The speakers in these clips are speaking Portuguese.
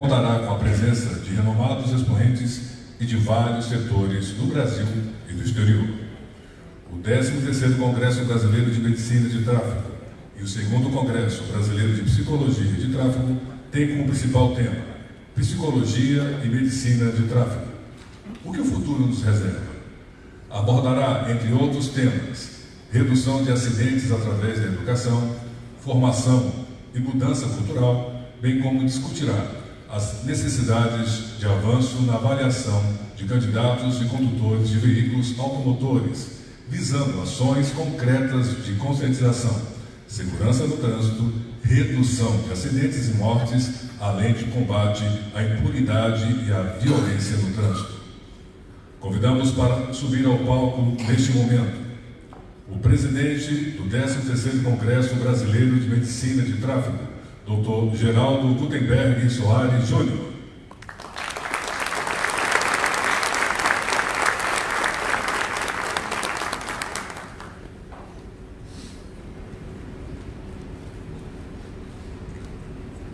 contará com a presença de renomados expoentes e de vários setores do Brasil e do exterior. O 13º Congresso Brasileiro de Medicina de Tráfego e o 2 Congresso Brasileiro de Psicologia de Tráfego têm como principal tema Psicologia e Medicina de Tráfego. O que o futuro nos reserva? Abordará, entre outros temas, redução de acidentes através da educação, formação e mudança cultural, bem como discutirá as necessidades de avanço na avaliação de candidatos e condutores de veículos automotores, visando ações concretas de conscientização, segurança no trânsito, redução de acidentes e mortes, além de combate à impunidade e à violência no trânsito. Convidamos para subir ao palco neste momento o presidente do 13º Congresso Brasileiro de Medicina de Tráfego, Dr. Geraldo Gutenberg Soares Júnior.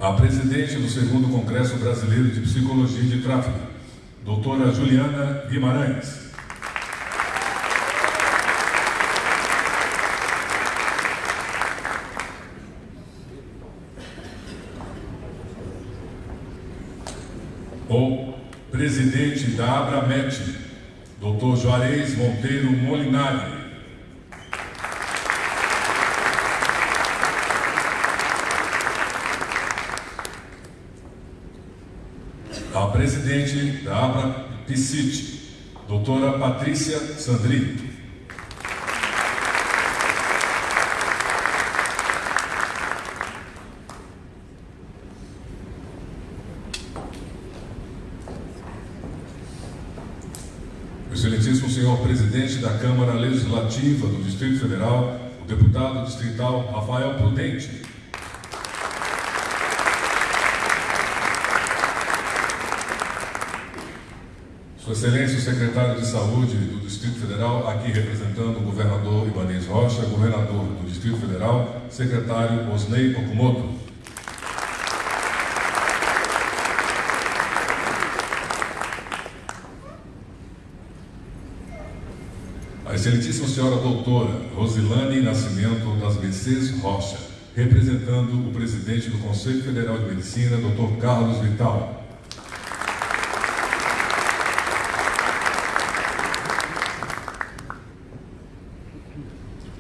A presidente do segundo Congresso Brasileiro de Psicologia de Tráfego, doutora Juliana Guimarães. O presidente da Abramet, Dr. Juarez Monteiro Molinari. A presidente da Abra Psite, doutora Patrícia Sandri. Excelentíssimo senhor presidente da Câmara Legislativa do Distrito Federal, o deputado distrital Rafael Prudente. Sua Excelência, o secretário de Saúde do Distrito Federal, aqui representando o governador Ibanez Rocha, governador do Distrito Federal, secretário Osnei Okumoto. A Excelentíssima Senhora Doutora Rosilane Nascimento das Mercedes Rocha, representando o presidente do Conselho Federal de Medicina, Dr. Carlos Vital.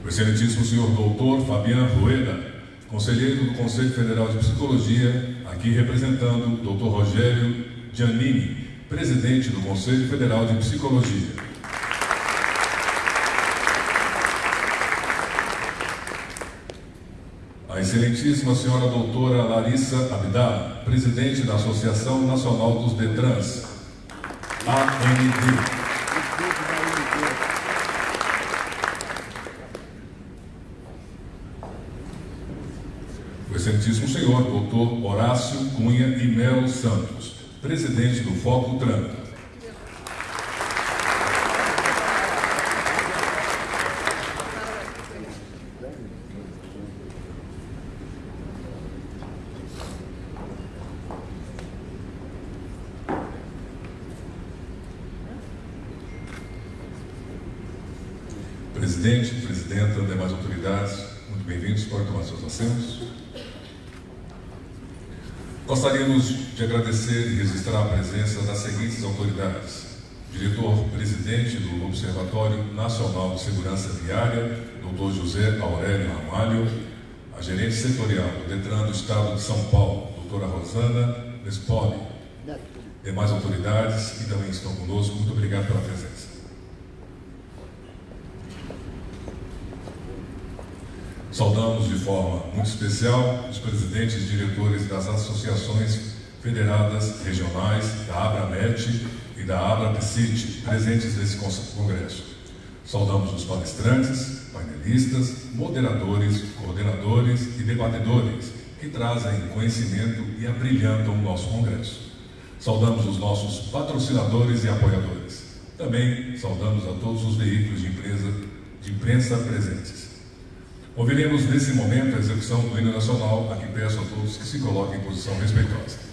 O Excelentíssimo Senhor Doutor Fabiano Rueda, conselheiro do Conselho Federal de Psicologia, aqui representando o Dr. Rogério Giannini, presidente do Conselho Federal de Psicologia. A Excelentíssima Senhora Doutora Larissa Abdala, presidente da Associação Nacional dos Detrans, AND. O Excelentíssimo Senhor Doutor Horácio Cunha e Melo Santos, presidente do Foco Trânsito. Presidente, presidenta, demais autoridades, muito bem-vindos, Gostaríamos de agradecer e registrar a presença das seguintes autoridades. Diretor-presidente do Observatório Nacional de Segurança Viária, Dr. José Aurélio Ramalho, a gerente setorial do Detran do Estado de São Paulo, doutora Rosana Nespoli, demais autoridades que também estão conosco, muito obrigado pela presença. Saudamos de forma muito especial os presidentes e diretores das associações federadas regionais da Abramet e da Abrapcit, presentes nesse congresso. Saudamos os palestrantes, painelistas, moderadores, coordenadores e debatedores que trazem conhecimento e abrilhantam o nosso congresso. Saudamos os nossos patrocinadores e apoiadores. Também saudamos a todos os veículos de, empresa, de imprensa presentes. Ouviremos nesse momento a execução do hino nacional, a que peço a todos que se coloquem em posição respeitosa.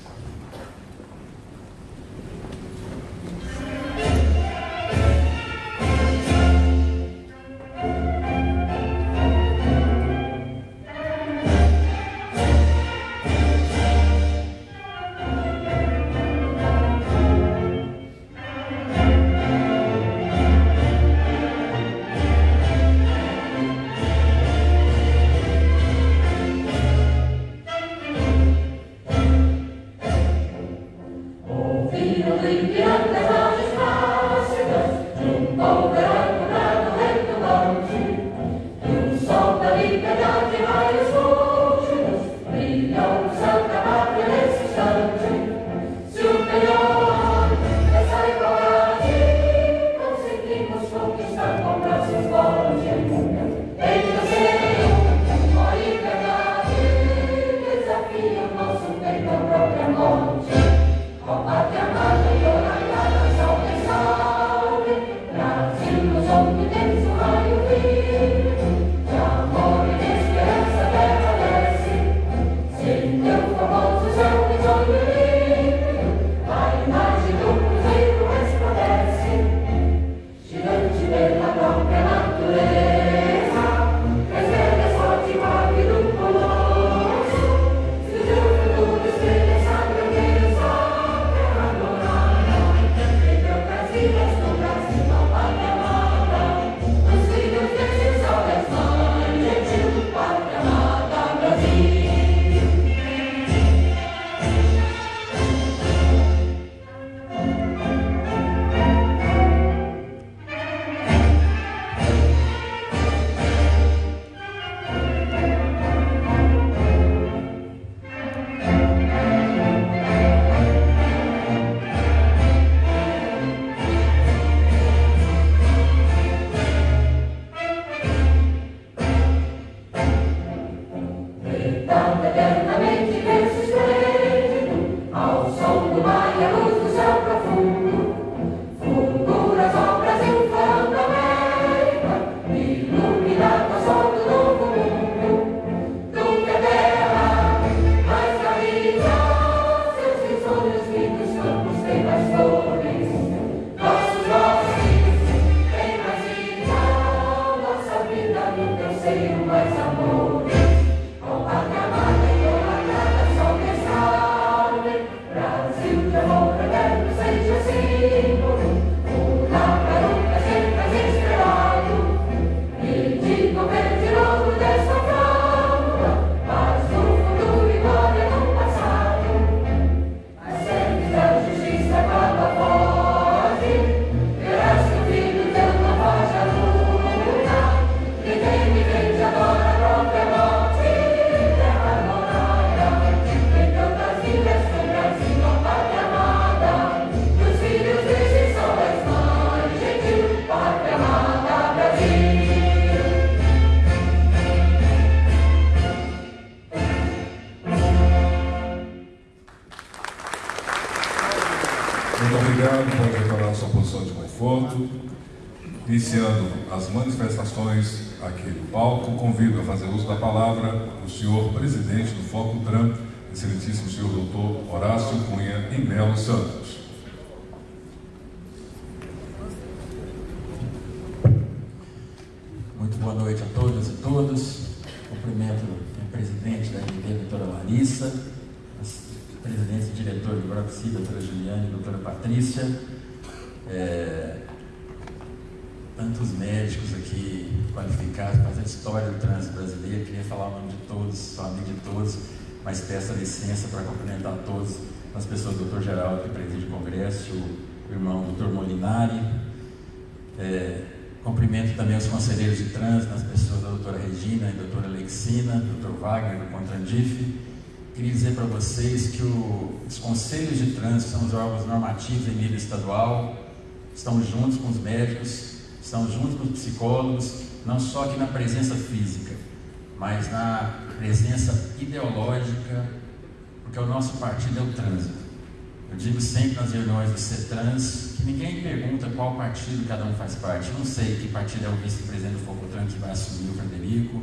Do trânsito brasileiro. Queria falar o nome de todos, sou amigo de todos, mas peço licença para cumprimentar todos, as pessoas do doutor Geraldo, que preside o Congresso, o irmão doutor Molinari. É, cumprimento também os conselheiros de trânsito, as pessoas da doutora Regina e doutora Alexina, doutor Wagner, do Contrandif. Queria dizer para vocês que o, os conselhos de trânsito são os órgãos normativos em nível estadual, estamos juntos com os médicos, Estamos juntos com os psicólogos, não só aqui na presença física, mas na presença ideológica, porque o nosso partido é o trânsito. Eu digo sempre nas reuniões do CETRANS que ninguém pergunta qual partido cada um faz parte. Eu não sei que partido é o vice-presidente do Focotran que vai assumir o Frederico,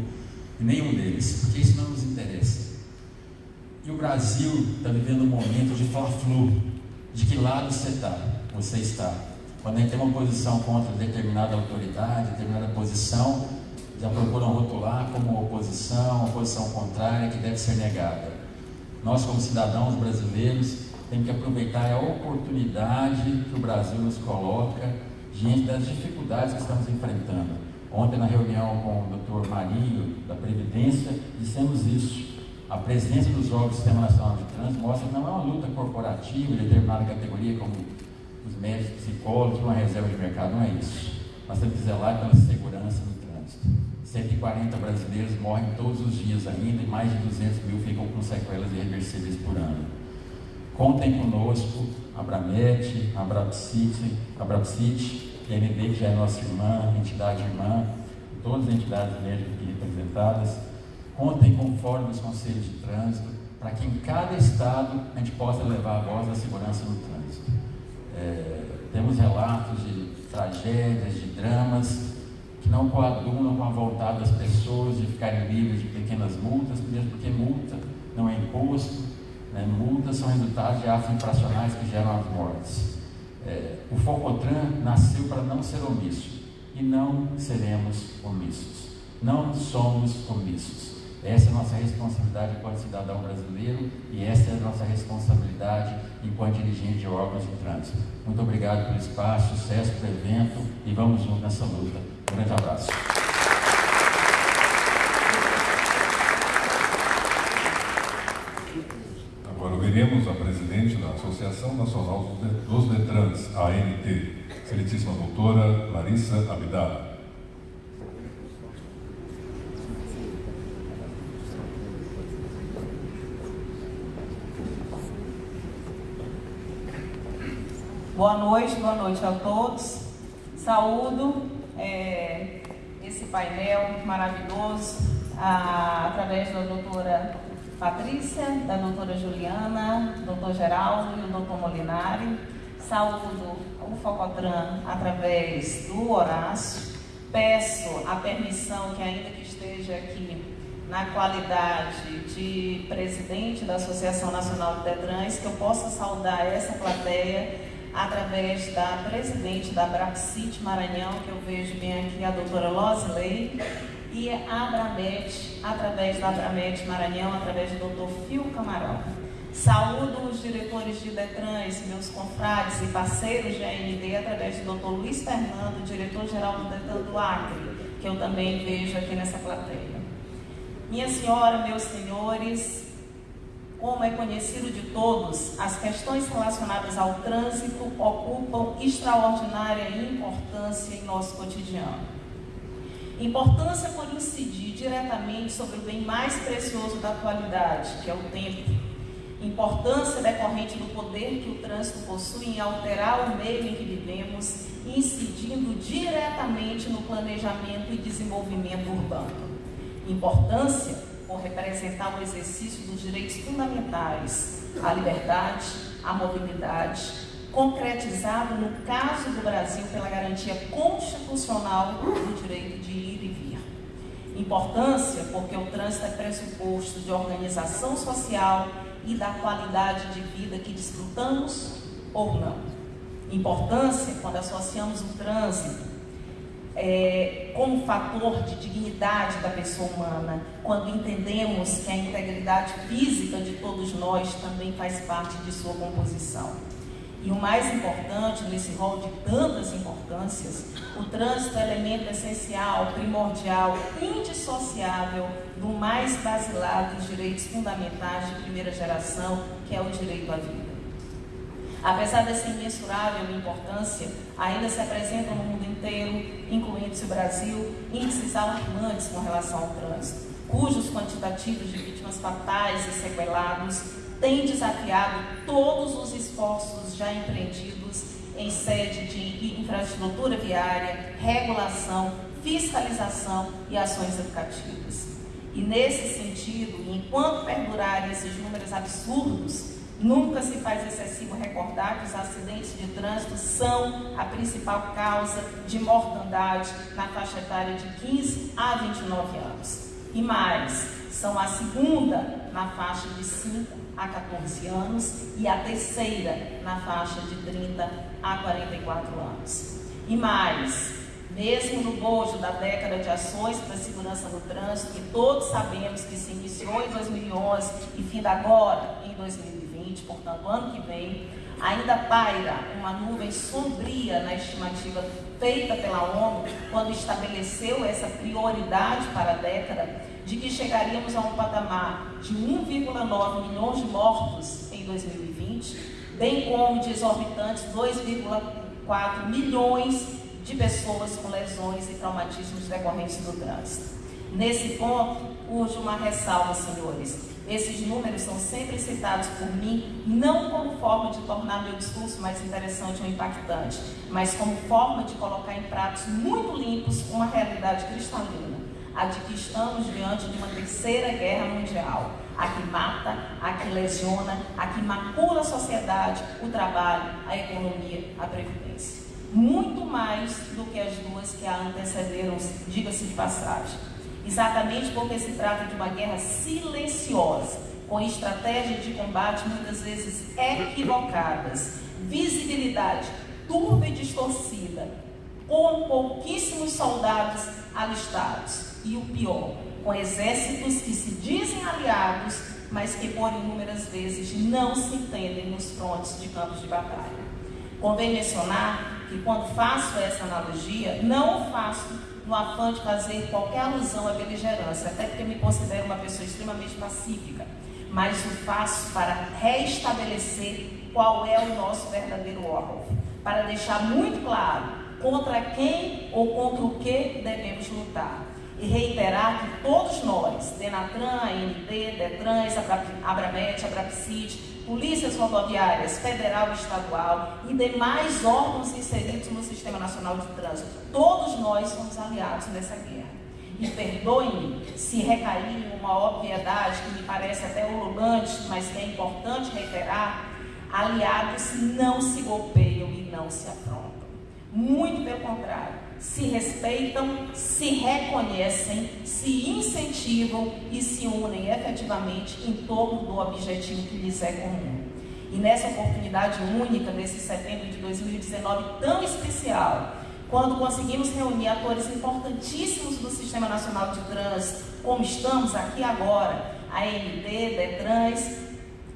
e nenhum deles, porque isso não nos interessa. E o Brasil está vivendo um momento de fla-flu. De que lado você está? Você está quando a gente tem uma posição contra determinada autoridade, determinada posição, já procuram rotular como oposição, oposição contrária que deve ser negada. Nós, como cidadãos brasileiros, temos que aproveitar a oportunidade que o Brasil nos coloca diante das dificuldades que estamos enfrentando. Ontem, na reunião com o Dr. Marinho, da Previdência, dissemos isso. A presença dos órgãos do Sistema Nacional de Trânsito mostra que não é uma luta corporativa de determinada categoria, como médicos, psicólogos, uma reserva de mercado, não é isso. Nós temos que zelar pela segurança no trânsito. 140 brasileiros morrem todos os dias ainda e mais de 200 mil ficam com sequelas irreversíveis por ano. Contem conosco, a Bramet, a Brapsit, a MB, que já é nossa irmã, entidade irmã, todas as entidades médicas aqui representadas. Contem com o Fórum dos Conselhos de Trânsito, para que em cada estado a gente possa levar a voz da segurança no trânsito. É, temos relatos de tragédias, de dramas, que não coadunam com a vontade das pessoas de ficarem livres de pequenas multas, mesmo porque multa não é imposto, né? multas são resultados de atos infracionais que geram as mortes. É, o Focotran nasceu para não ser omisso, e não seremos omissos. Não somos omissos. Essa é a nossa responsabilidade enquanto cidadão brasileiro e essa é a nossa responsabilidade enquanto dirigente de órgãos de trânsito. Muito obrigado pelo espaço, sucesso para o evento e vamos juntos nessa luta. Um grande abraço. Agora ouviremos a presidente da Associação Nacional dos Detrans, ANT, excelentíssima doutora Larissa Abdala. Boa noite, boa noite a todos. Saúdo é, esse painel maravilhoso a, através da doutora Patrícia, da doutora Juliana, doutor Geraldo e o doutor Molinari. Saúdo o Focotran através do Horácio. Peço a permissão que ainda que esteja aqui na qualidade de presidente da Associação Nacional de Detrans, que eu possa saudar essa plateia através da presidente da Brapsit Maranhão, que eu vejo bem aqui, a doutora Losley, e a Abramet, através da Abramet Maranhão, através do doutor Fio Camarão. Saúdo os diretores de Detrans, meus confrades e parceiros de AND, através do doutor Luiz Fernando, diretor-geral do Detran do Acre, que eu também vejo aqui nessa plateia. Minha senhora, meus senhores, como é conhecido de todos, as questões relacionadas ao trânsito ocupam extraordinária importância em nosso cotidiano. Importância por incidir diretamente sobre o bem mais precioso da atualidade, que é o tempo. Importância decorrente do poder que o trânsito possui em alterar o meio em que vivemos, incidindo diretamente no planejamento e desenvolvimento urbano. Importância por representar o exercício dos direitos fundamentais à liberdade, à mobilidade, concretizado no caso do Brasil pela garantia constitucional do direito de ir e vir. Importância porque o trânsito é pressuposto de organização social e da qualidade de vida que desfrutamos ou não. Importância quando associamos o trânsito é, como fator de dignidade da pessoa humana, quando entendemos que a integridade física de todos nós também faz parte de sua composição. E o mais importante, nesse rol de tantas importâncias, o trânsito é elemento essencial, primordial, indissociável do mais basilar dos direitos fundamentais de primeira geração, que é o direito à vida. Apesar dessa imensurável importância, ainda se apresentam no mundo inteiro, incluindo-se o Brasil, índices alarmantes com relação ao trânsito, cujos quantitativos de vítimas fatais e sequelados têm desafiado todos os esforços já empreendidos em sede de infraestrutura viária, regulação, fiscalização e ações educativas. E nesse sentido, enquanto perdurarem esses números absurdos, Nunca se faz excessivo recordar que os acidentes de trânsito são a principal causa de mortandade na faixa etária de 15 a 29 anos. E mais, são a segunda na faixa de 5 a 14 anos e a terceira na faixa de 30 a 44 anos. E mais, mesmo no bojo da década de ações para a segurança no trânsito, que todos sabemos que se iniciou em 2011 e finda agora em 2020, 2020, portanto, ano que vem, ainda paira uma nuvem sombria na estimativa feita pela ONU quando estabeleceu essa prioridade para a década de que chegaríamos a um patamar de 1,9 milhões de mortos em 2020, bem como de exorbitantes 2,4 milhões de pessoas com lesões e traumatismos decorrentes do trânsito. Nesse ponto, urge uma ressalva, senhores. Esses números são sempre citados por mim, não como forma de tornar meu discurso mais interessante ou impactante, mas como forma de colocar em pratos muito limpos uma realidade cristalina, a de que estamos diante de uma terceira guerra mundial, a que mata, a que lesiona, a que macula a sociedade, o trabalho, a economia, a previdência. Muito mais do que as duas que a antecederam, diga-se de passagem exatamente porque se trata de uma guerra silenciosa, com estratégia de combate muitas vezes equivocadas, visibilidade turva e distorcida, com pouquíssimos soldados alistados e o pior, com exércitos que se dizem aliados, mas que por inúmeras vezes não se entendem nos frontes de campos de batalha. Convém mencionar que quando faço essa analogia, não faço no afã de fazer qualquer alusão à beligerância, até porque me considero uma pessoa extremamente pacífica, mas o faço para restabelecer qual é o nosso verdadeiro órgão, para deixar muito claro contra quem ou contra o que devemos lutar. E reiterar que todos nós, Denatran, AND, Detrans, Abramet, Abrapcid, polícias rodoviárias federal e estadual e demais órgãos inseridos no Sistema Nacional de Trânsito. Todos nós somos aliados nessa guerra. E perdoem-me se recair em uma obviedade que me parece até ululante, mas que é importante reiterar: aliados não se golpeiam e não se afrontam. Muito pelo contrário se respeitam, se reconhecem, se incentivam e se unem efetivamente em torno do objetivo que lhes é comum. E nessa oportunidade única, nesse setembro de 2019 tão especial, quando conseguimos reunir atores importantíssimos do Sistema Nacional de Trânsito, como estamos aqui agora, a AND, DETRANS,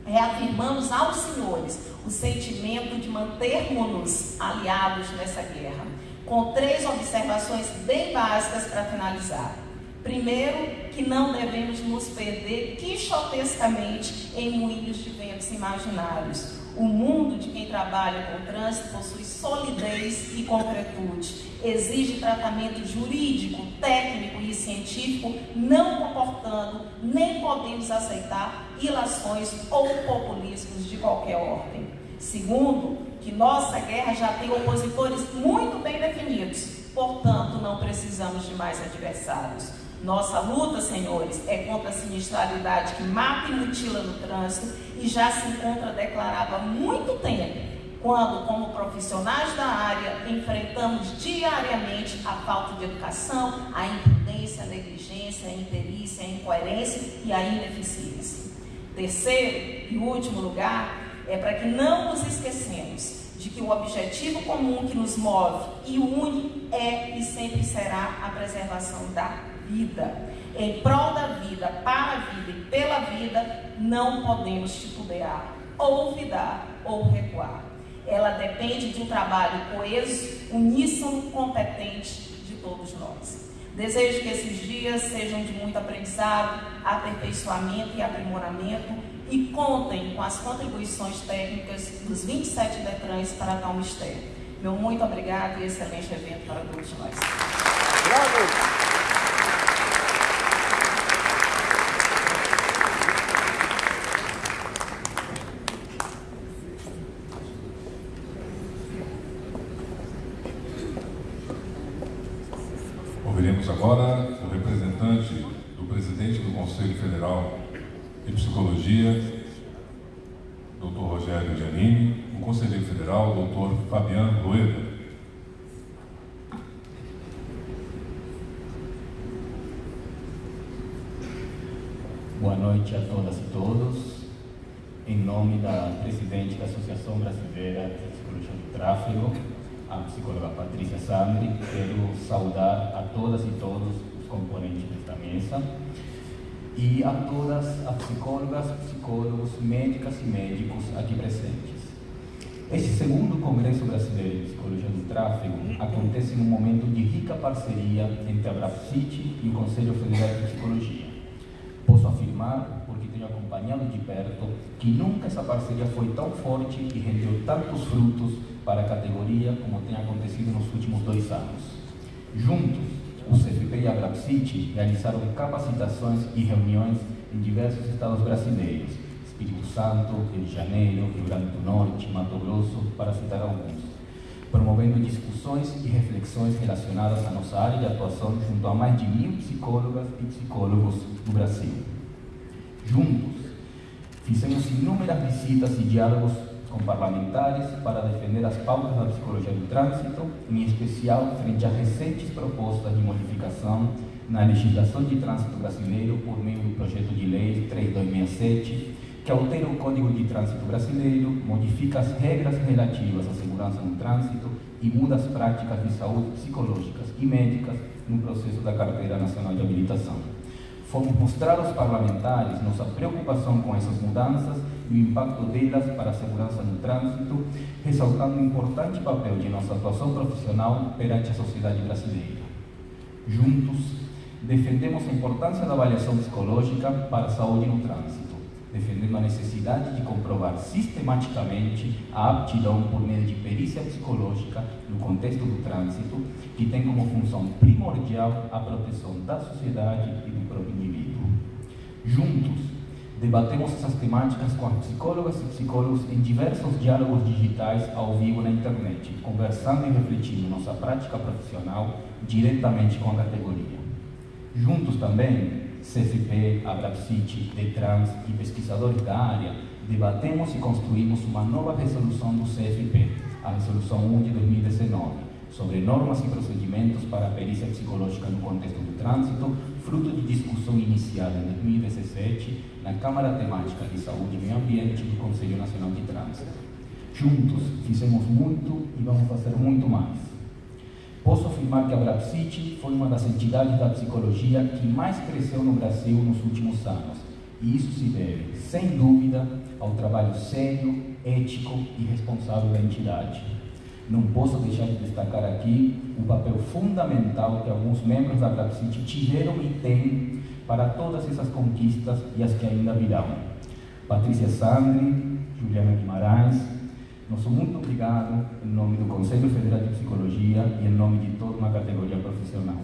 reafirmamos aos senhores o sentimento de mantermos-nos aliados nessa guerra com três observações bem básicas para finalizar. Primeiro, que não devemos nos perder quixotescamente em moinhos de ventos imaginários. O mundo de quem trabalha com trânsito possui solidez e concretude. Exige tratamento jurídico, técnico e científico, não comportando nem podemos aceitar ilações ou populismos de qualquer ordem. Segundo, que nossa guerra já tem opositores muito bem definidos, portanto, não precisamos de mais adversários. Nossa luta, senhores, é contra a sinistralidade que mata e mutila no trânsito e já se encontra declarado há muito tempo quando, como profissionais da área, enfrentamos diariamente a falta de educação, a imprudência, a negligência, a imperícia, a incoerência e a ineficiência. Terceiro e último lugar, é para que não nos esquecemos de que o objetivo comum que nos move e une é e sempre será a preservação da vida. Em prol da vida, para a vida e pela vida, não podemos titubear, ou olvidar ou recuar ela depende de um trabalho coeso, uníssono, competente de todos nós. Desejo que esses dias sejam de muito aprendizado, aperfeiçoamento e aprimoramento e contem com as contribuições técnicas dos 27 DETRANs para tal mistério. Meu muito obrigado e excelente evento para todos nós. Bravo! Agora o representante do presidente do Conselho Federal de Psicologia, Dr. Rogério Giannini, o conselheiro federal, Dr. Fabiano Rueda. Boa noite a todas e todos. Em nome da presidente da Associação Brasileira de Psicologia do Tráfego, a psicóloga Patrícia Sandri, quero saudar a todas e todos os componentes desta mesa e a todas as psicólogas, psicólogos, médicas e médicos aqui presentes. Este segundo Congresso Brasileiro de Psicologia do Tráfego acontece num momento de rica parceria entre a BRAPSIT e o Conselho Federal de Psicologia. Posso afirmar, porque tenho acompanhado de perto, que nunca essa parceria foi tão forte e rendeu tantos frutos para a categoria como tem acontecido nos últimos dois anos. Juntos, o CFP e a Brapsite realizaram capacitações e reuniões em diversos estados brasileiros, Espírito Santo, Rio de Janeiro, Rio Grande do Norte, Mato Grosso, para citar alguns, promovendo discussões e reflexões relacionadas à nossa área de atuação junto a mais de mil psicólogas e psicólogos do Brasil. Juntos, fizemos inúmeras visitas e diálogos com parlamentares para defender as pautas da psicologia do trânsito, em especial frente às recentes propostas de modificação na legislação de trânsito brasileiro por meio do projeto de lei 3267, que altera o Código de Trânsito Brasileiro, modifica as regras relativas à segurança no trânsito e muda as práticas de saúde psicológicas e médicas no processo da Carteira Nacional de Habilitação. Fomos mostrar aos parlamentares nossa preocupação com essas mudanças e o impacto delas para a segurança no trânsito, ressaltando o importante papel de nossa atuação profissional perante a sociedade brasileira. Juntos, defendemos a importância da avaliação psicológica para a saúde no trânsito, defendendo a necessidade de comprovar sistematicamente a aptidão por meio de perícia psicológica no contexto do trânsito, que tem como função primordial a proteção da sociedade e do próprio indivíduo. Juntos, Debatemos essas temáticas com as psicólogas e psicólogos em diversos diálogos digitais ao vivo na internet, conversando e refletindo nossa prática profissional diretamente com a categoria. Juntos também, CFP, Abrapsit, Detrans e pesquisadores da área, debatemos e construímos uma nova resolução do CFP, a Resolução 1 de 2019, sobre normas e procedimentos para a perícia psicológica no contexto do trânsito, fruto de discussão iniciada em 2017 na Câmara Temática de Saúde e Meio Ambiente do Conselho Nacional de Trânsito. Juntos fizemos muito e vamos fazer muito mais. Posso afirmar que a Brapsit foi uma das entidades da psicologia que mais cresceu no Brasil nos últimos anos. E isso se deve, sem dúvida, ao trabalho sério, ético e responsável da entidade. Não posso deixar de destacar aqui o papel fundamental que alguns membros da Brapsit tiveram e têm para todas essas conquistas e as que ainda virão. Patrícia Sandri, Juliana Guimarães, nosso muito obrigado em nome do Conselho Federal de Psicologia e em nome de toda uma categoria profissional.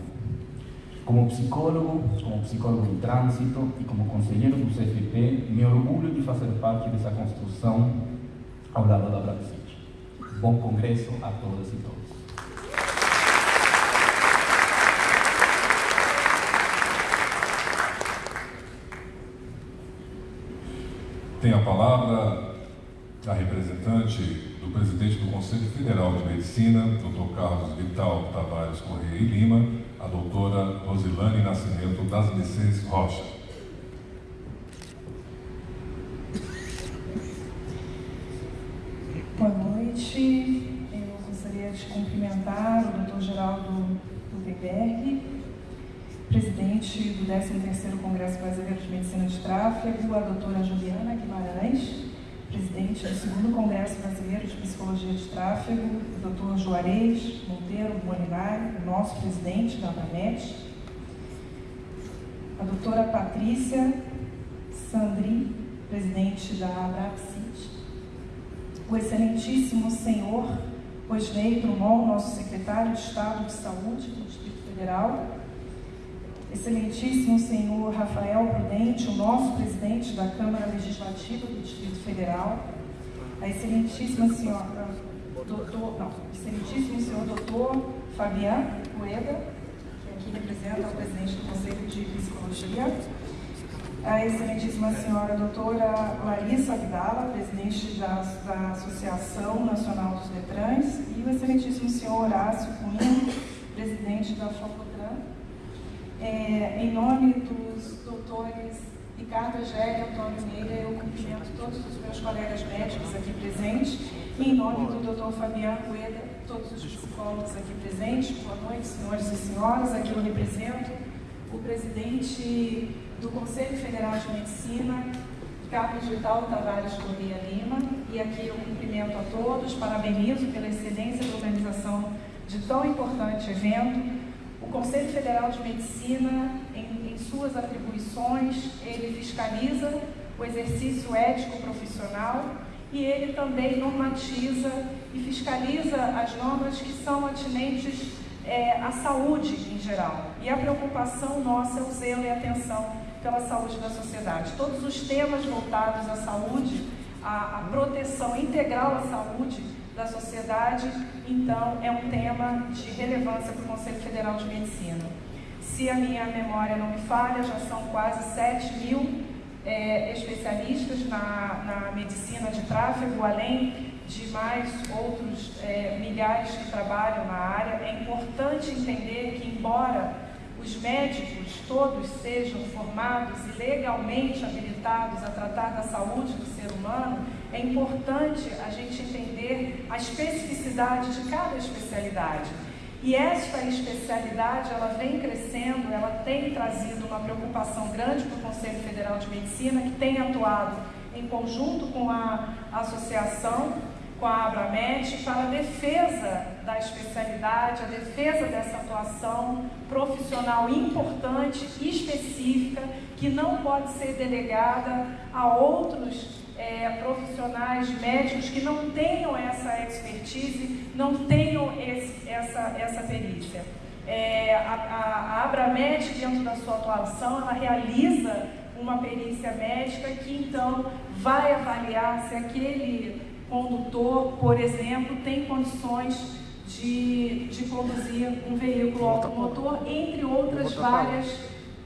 Como psicólogo, como psicólogo em trânsito e como conselheiro do CFP, me orgulho de fazer parte dessa construção ao lado da Brapsit. Bom congresso a todas e todos. Tem a palavra a representante do presidente do Conselho Federal de Medicina, Dr. Carlos Vital Tavares Correia e Lima, a doutora Rosilane Nascimento das Licenças Rocha. Boa noite. Eu gostaria de cumprimentar o Dr. Geraldo Gutenberg, presidente do 13º Congresso Brasileiro de Medicina de Tráfego, a doutora Juliana Guimarães, presidente do segundo Congresso Brasileiro de Psicologia de Tráfego, o doutor Juarez Monteiro Bonilari, o nosso presidente da ABANET, a doutora Patrícia Sandri, presidente da Abraxit, o excelentíssimo senhor Osnei Drummond, nosso secretário de Estado de Saúde do Distrito Federal, Excelentíssimo senhor Rafael Prudente, o nosso presidente da Câmara Legislativa do Distrito Federal, a excelentíssima senhora, doutor, não, excelentíssimo senhor doutor Fabian Rueda, que aqui representa o presidente do Conselho de Psicologia, a excelentíssima senhora doutora Larissa Abdala, presidente da, da Associação Nacional dos Detrans, e o excelentíssimo senhor Horácio Cunha, presidente da Faculdade é, em nome dos doutores Ricardo Egélia e Antônio Meira, eu cumprimento todos os meus colegas médicos aqui presentes e em nome do doutor Fabiano Rueda, todos os psicólogos aqui presentes. Boa noite, senhores e senhoras. Aqui eu represento o presidente do Conselho Federal de Medicina, Carlos Vital Tavares Corrêa Lima, e aqui eu cumprimento a todos, parabenizo pela excelência da organização de tão importante evento o Conselho Federal de Medicina, em, em suas atribuições, ele fiscaliza o exercício ético profissional e ele também normatiza e fiscaliza as normas que são atinentes é, à saúde em geral. E a preocupação nossa é o zelo e a atenção pela saúde da sociedade. Todos os temas voltados à saúde, à, à proteção integral à saúde, da sociedade, então é um tema de relevância para o Conselho Federal de Medicina. Se a minha memória não me falha, já são quase 7 mil é, especialistas na, na, medicina de tráfego, além de mais outros é, milhares que trabalham na área. É importante entender que, embora os médicos todos sejam formados e legalmente habilitados a tratar da saúde do ser humano, é importante a gente entender a especificidade de cada especialidade. E esta especialidade, ela vem crescendo, ela tem trazido uma preocupação grande para o Conselho Federal de Medicina, que tem atuado em conjunto com a associação com a Abramet para a defesa da especialidade, a defesa dessa atuação profissional importante específica que não pode ser delegada a outros é, profissionais médicos que não tenham essa expertise, não tenham esse, essa, essa perícia. É, a, a, a Abramet, dentro da sua atuação, ela realiza uma perícia médica que então vai avaliar se aquele condutor, por exemplo, tem condições de, de conduzir um veículo automotor, entre outras várias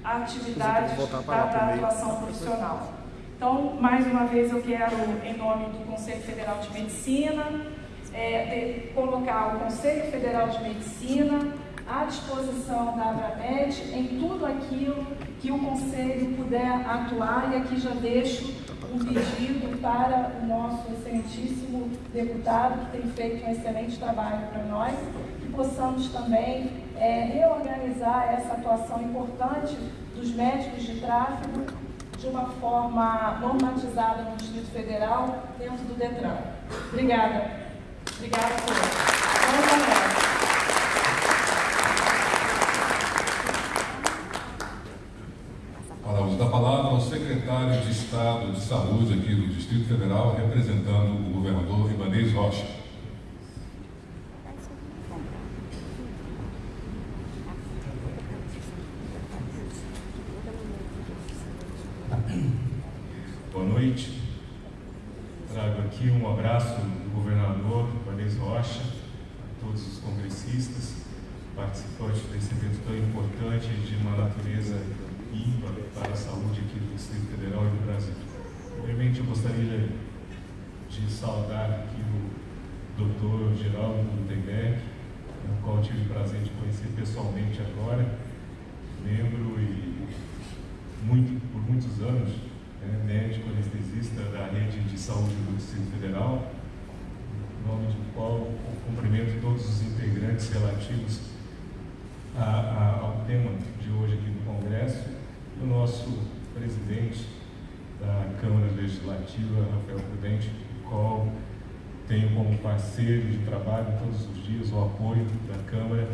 atividades da, da atuação profissional. Então, mais uma vez, eu quero, em nome do Conselho Federal de Medicina, é, colocar o Conselho Federal de Medicina à disposição da Abramed em tudo aquilo que o Conselho puder atuar, e aqui já deixo um pedido para o nosso excelentíssimo deputado, que tem feito um excelente trabalho para nós, que possamos também é, reorganizar essa atuação importante dos médicos de tráfego de uma forma normatizada no Distrito Federal, dentro do DETRAN. Obrigada. Obrigada a todos. Palavras da palavra ao secretário de Estado de Saúde aqui do Distrito Federal, representando o governador Ibanez Rocha. Boa noite. Trago aqui um abraço do governador Ibanez Rocha, a todos os congressistas, participantes desse evento tão importante de uma natureza ímpar para a saúde aqui do Distrito Federal e do Brasil. Primeiramente, eu gostaria de saudar aqui o Geraldo Gutenberg, o qual tive o prazer de conhecer pessoalmente agora, membro e muito, por muitos anos, né, médico anestesista da rede de saúde do Distrito Federal, em nome do qual cumprimento todos os integrantes relativos a, a, ao tema de hoje aqui do Congresso, e o nosso presidente da Câmara Legislativa, Rafael Prudente, o qual tenho como parceiro de trabalho todos os dias o apoio da Câmara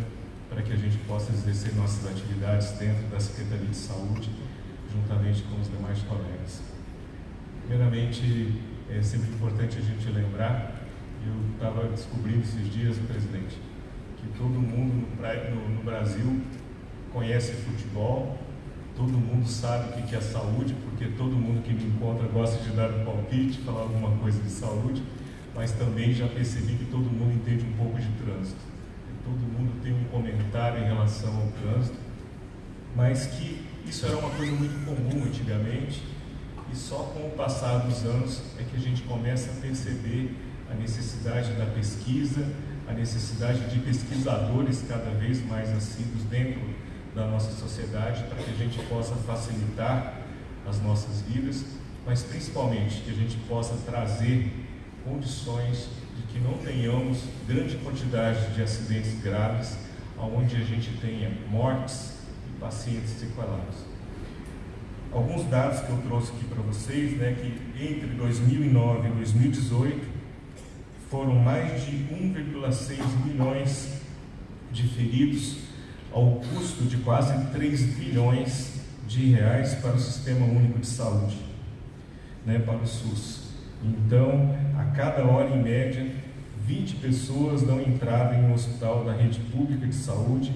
para que a gente possa exercer nossas atividades dentro da Secretaria de Saúde, juntamente com os demais colegas. Primeiramente, é sempre importante a gente lembrar, eu estava descobrindo esses dias, presidente, que todo mundo no, no Brasil conhece futebol, todo mundo sabe o que é saúde, porque todo mundo que me encontra gosta de dar um palpite, falar alguma coisa de saúde, mas também já percebi que todo mundo entende um pouco de trânsito. Todo mundo tem um comentário em relação ao trânsito, mas que isso era uma coisa muito comum antigamente, e só com o passar dos anos é que a gente começa a perceber a necessidade da pesquisa, a necessidade de pesquisadores cada vez mais assíduos dentro da nossa sociedade para que a gente possa facilitar as nossas vidas, mas principalmente que a gente possa trazer condições de que não tenhamos grande quantidade de acidentes graves, onde a gente tenha mortes e pacientes sequelados. Alguns dados que eu trouxe aqui para vocês, né, que entre 2009 e 2018 foram mais de 1,6 milhões de feridos ao custo de quase 3 bilhões de reais para o Sistema Único de Saúde, né, para o SUS. Então, a cada hora em média, 20 pessoas dão entrada em um hospital da rede pública de saúde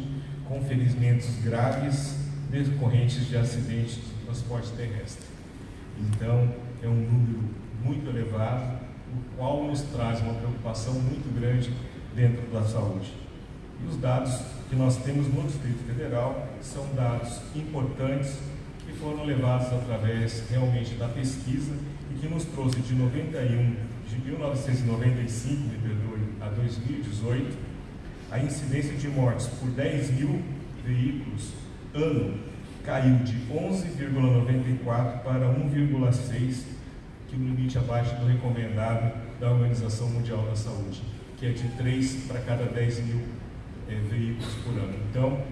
com ferimentos graves decorrentes de acidentes de transporte terrestre. Então, é um número muito elevado o qual nos traz uma preocupação muito grande dentro da saúde. E os dados que nós temos no Distrito Federal são dados importantes que foram levados através realmente da pesquisa que nos trouxe de 91, de 1995, me perdoe, a 2018, a incidência de mortes por 10 mil veículos ano caiu de 11,94 para 1,6 que o limite abaixo do recomendado da Organização Mundial da Saúde, que é de 3 para cada 10 mil é, veículos por ano. Então,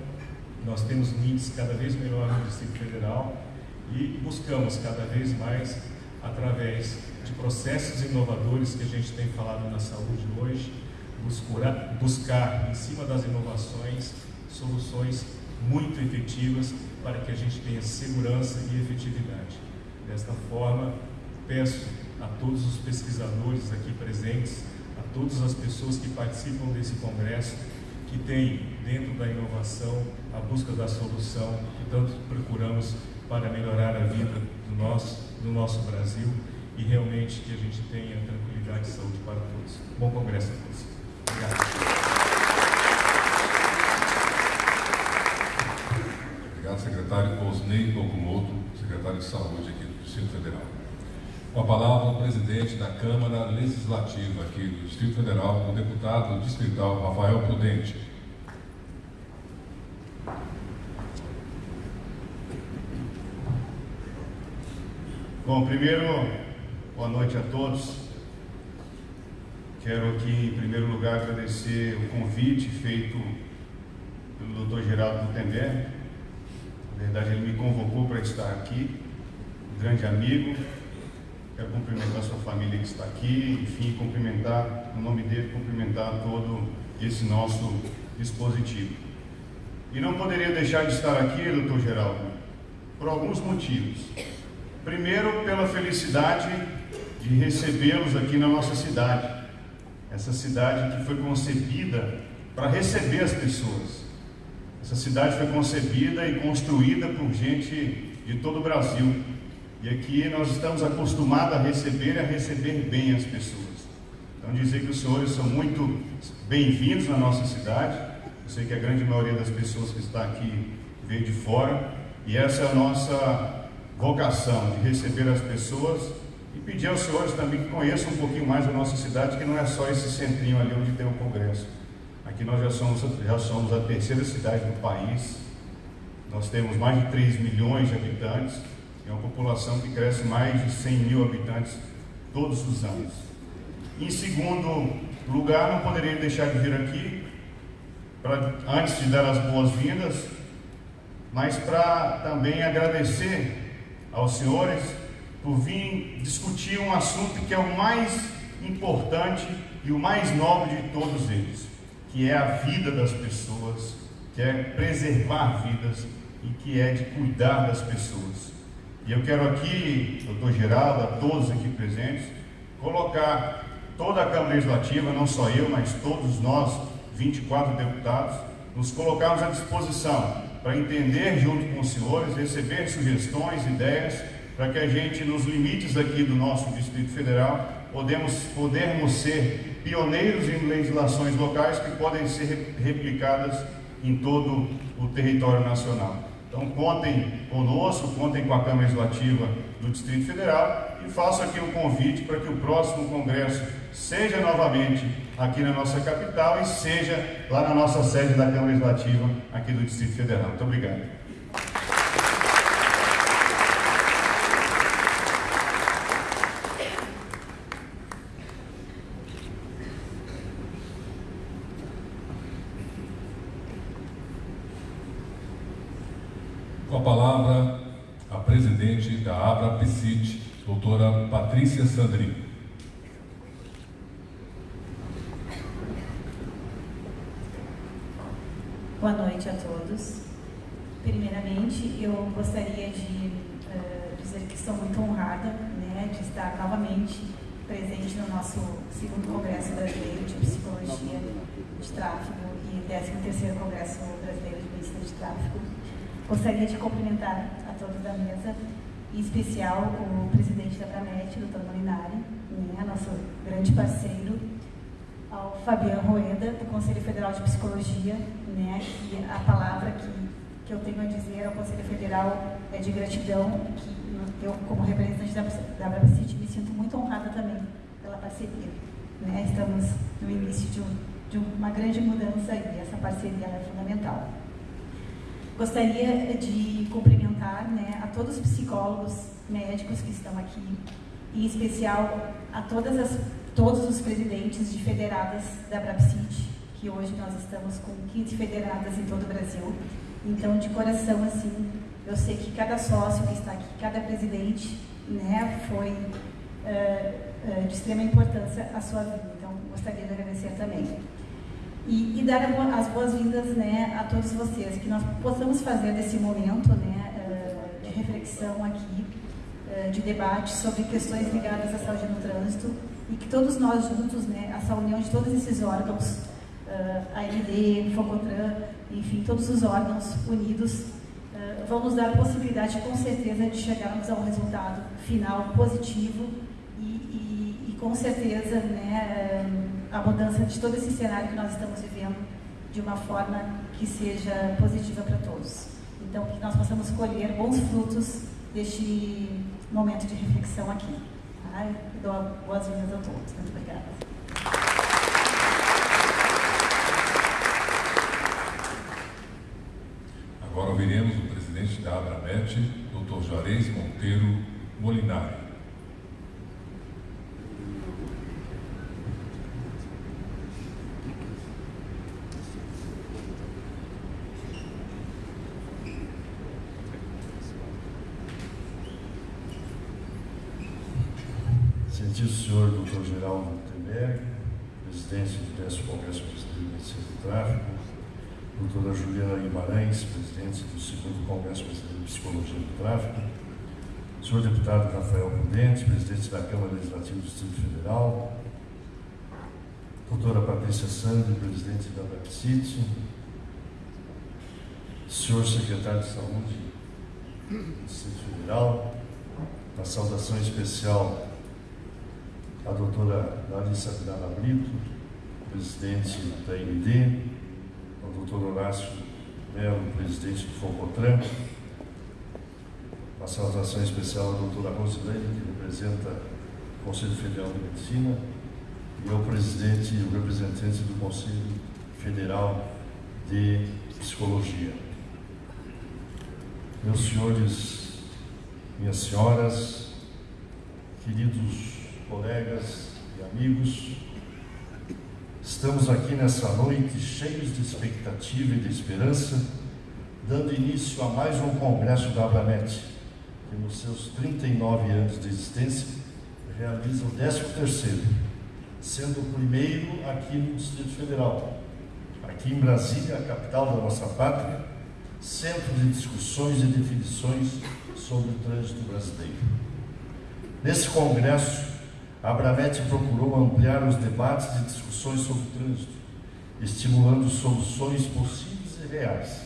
nós temos um índice cada vez melhor no Distrito Federal e buscamos cada vez mais, através de processos inovadores que a gente tem falado na saúde hoje, buscar, buscar em cima das inovações soluções muito efetivas para que a gente tenha segurança e efetividade. Desta forma, peço a todos os pesquisadores aqui presentes, a todas as pessoas que participam desse congresso, que tem dentro da inovação a busca da solução que tanto procuramos para melhorar a vida nosso, do nosso Brasil e realmente que a gente tenha tranquilidade e saúde para todos. Bom congresso a todos. Obrigado. Obrigado, secretário Osnei Locomoto, secretário de Saúde aqui do Distrito Federal. Com a palavra, o presidente da Câmara Legislativa aqui do Distrito Federal, o deputado distrital Rafael Prudente. Bom, primeiro, boa noite a todos. Quero aqui, em primeiro lugar, agradecer o convite feito pelo Dr. Geraldo Gutenberg. Na verdade, ele me convocou para estar aqui, um grande amigo, Quero cumprimentar a sua família que está aqui, enfim, cumprimentar, no nome dele, cumprimentar todo esse nosso dispositivo. E não poderia deixar de estar aqui, doutor Geraldo, por alguns motivos. Primeiro, pela felicidade de recebê-los aqui na nossa cidade. Essa cidade que foi concebida para receber as pessoas. Essa cidade foi concebida e construída por gente de todo o Brasil. E aqui nós estamos acostumados a receber e a receber bem as pessoas. Então dizer que os senhores são muito bem-vindos na nossa cidade. Eu sei que a grande maioria das pessoas que está aqui veio de fora. E essa é a nossa vocação, de receber as pessoas e pedir aos senhores também que conheçam um pouquinho mais a nossa cidade, que não é só esse centrinho ali onde tem o Congresso. Aqui nós já somos, já somos a terceira cidade do país, nós temos mais de 3 milhões de habitantes, é uma população que cresce mais de 100 mil habitantes todos os anos. Em segundo lugar, não poderia deixar de vir aqui, pra, antes de dar as boas-vindas, mas para também agradecer aos senhores por vir discutir um assunto que é o mais importante e o mais nobre de todos eles, que é a vida das pessoas, que é preservar vidas e que é de cuidar das pessoas. E eu quero aqui, doutor Geraldo, a todos aqui presentes, colocar toda a Câmara Legislativa, não só eu, mas todos nós, 24 deputados, nos colocarmos à disposição para entender junto com os senhores, receber sugestões, ideias, para que a gente, nos limites aqui do nosso Distrito Federal, podemos, podermos ser pioneiros em legislações locais que podem ser replicadas em todo o território nacional. Então contem conosco, contem com a Câmara Legislativa do Distrito Federal e faço aqui um convite para que o próximo Congresso seja novamente aqui na nossa capital e seja lá na nossa sede da Câmara Legislativa aqui do Distrito Federal. Muito obrigado. Patrícia Sandri. Boa noite a todos. Primeiramente, eu gostaria de uh, dizer que estou muito honrada né, de estar novamente presente no nosso segundo Congresso Brasileiro de Psicologia de Tráfego e 13º Congresso Brasileiro de Medicina de Tráfego. Gostaria de cumprimentar a todos da mesa em especial o presidente da Pramet, o Dr. Molinari, né, nosso grande parceiro, ao Fabiano Roeda, do Conselho Federal de Psicologia, né, que a palavra que, que eu tenho a dizer ao Conselho Federal é de gratidão, que eu, como representante da, da Brabacite, me sinto muito honrada também pela parceria. Né, estamos no início de, um, de uma grande mudança e essa parceria é fundamental. Gostaria de cumprimentar né, a todos os psicólogos médicos que estão aqui, em especial a todas as, todos os presidentes de federadas da Brapsit, que hoje nós estamos com 15 federadas em todo o Brasil. Então, de coração, assim, eu sei que cada sócio que está aqui, cada presidente, né, foi uh, uh, de extrema importância a sua vida. Então, gostaria de agradecer também e, e dar as boas-vindas né, a todos vocês, que nós possamos fazer desse momento né, eh, de reflexão aqui, eh, de debate sobre questões ligadas à saúde no trânsito. E que todos nós juntos, né, essa união de todos esses órgãos, eh, a AMD, Focotran, enfim, todos os órgãos unidos, vão nos dar a possibilidade, com certeza, de chegarmos a um resultado final positivo e, e, e com certeza, né, a mudança de todo esse cenário que nós estamos vivendo de uma forma que seja positiva para todos. Então, que nós possamos colher bons frutos deste momento de reflexão aqui. Tá? dou boas-vindas a todos. Muito obrigada. Agora ouviremos o presidente da Abramet, Dr. Juarez Monteiro Molinari. Excelentíssimo senhor Dr. Geraldo Gutenberg, presidente do 10 Congresso Brasileiro de Doutora Juliana Guimarães, presidente do 2 Congresso Brasileiro de Psicologia do Tráfico, senhor deputado Rafael Prudente, presidente da Câmara Legislativa do Distrito Federal, doutora Patrícia Sandri, presidente da BAPCIT, senhor secretário de Saúde do Distrito Federal, uma saudação especial a doutora Larissa Vidal Brito, presidente da IMD, o doutor Horácio Melo, presidente do Focotran, uma saudação especial à doutora Rosilene, que representa do Conselho Federal de Medicina e ao presidente e o representante do Conselho Federal de Psicologia. Meus senhores, minhas senhoras, queridos colegas e amigos, estamos aqui nessa noite cheios de expectativa e de esperança, dando início a mais um congresso da Abramet, que nos seus 39 anos de existência realiza o 13º, sendo o primeiro aqui no Distrito Federal, aqui em Brasília, a capital da nossa pátria, centro de discussões e definições sobre o trânsito brasileiro. Nesse congresso, a Abramet procurou ampliar os debates e discussões sobre o trânsito, estimulando soluções possíveis e reais,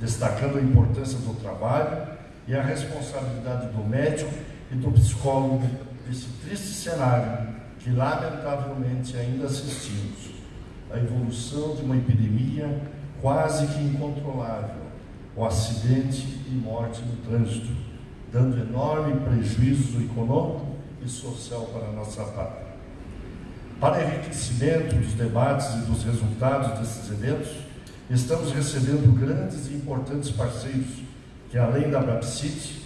destacando a importância do trabalho e a responsabilidade do médico e do psicólogo nesse triste cenário que, lamentavelmente, ainda assistimos. A evolução de uma epidemia quase que incontrolável, o acidente e morte no trânsito, dando enorme prejuízo econômico e social para a nossa pátria. Para enriquecimento dos debates e dos resultados desses eventos, estamos recebendo grandes e importantes parceiros que, além da BRAPSIT,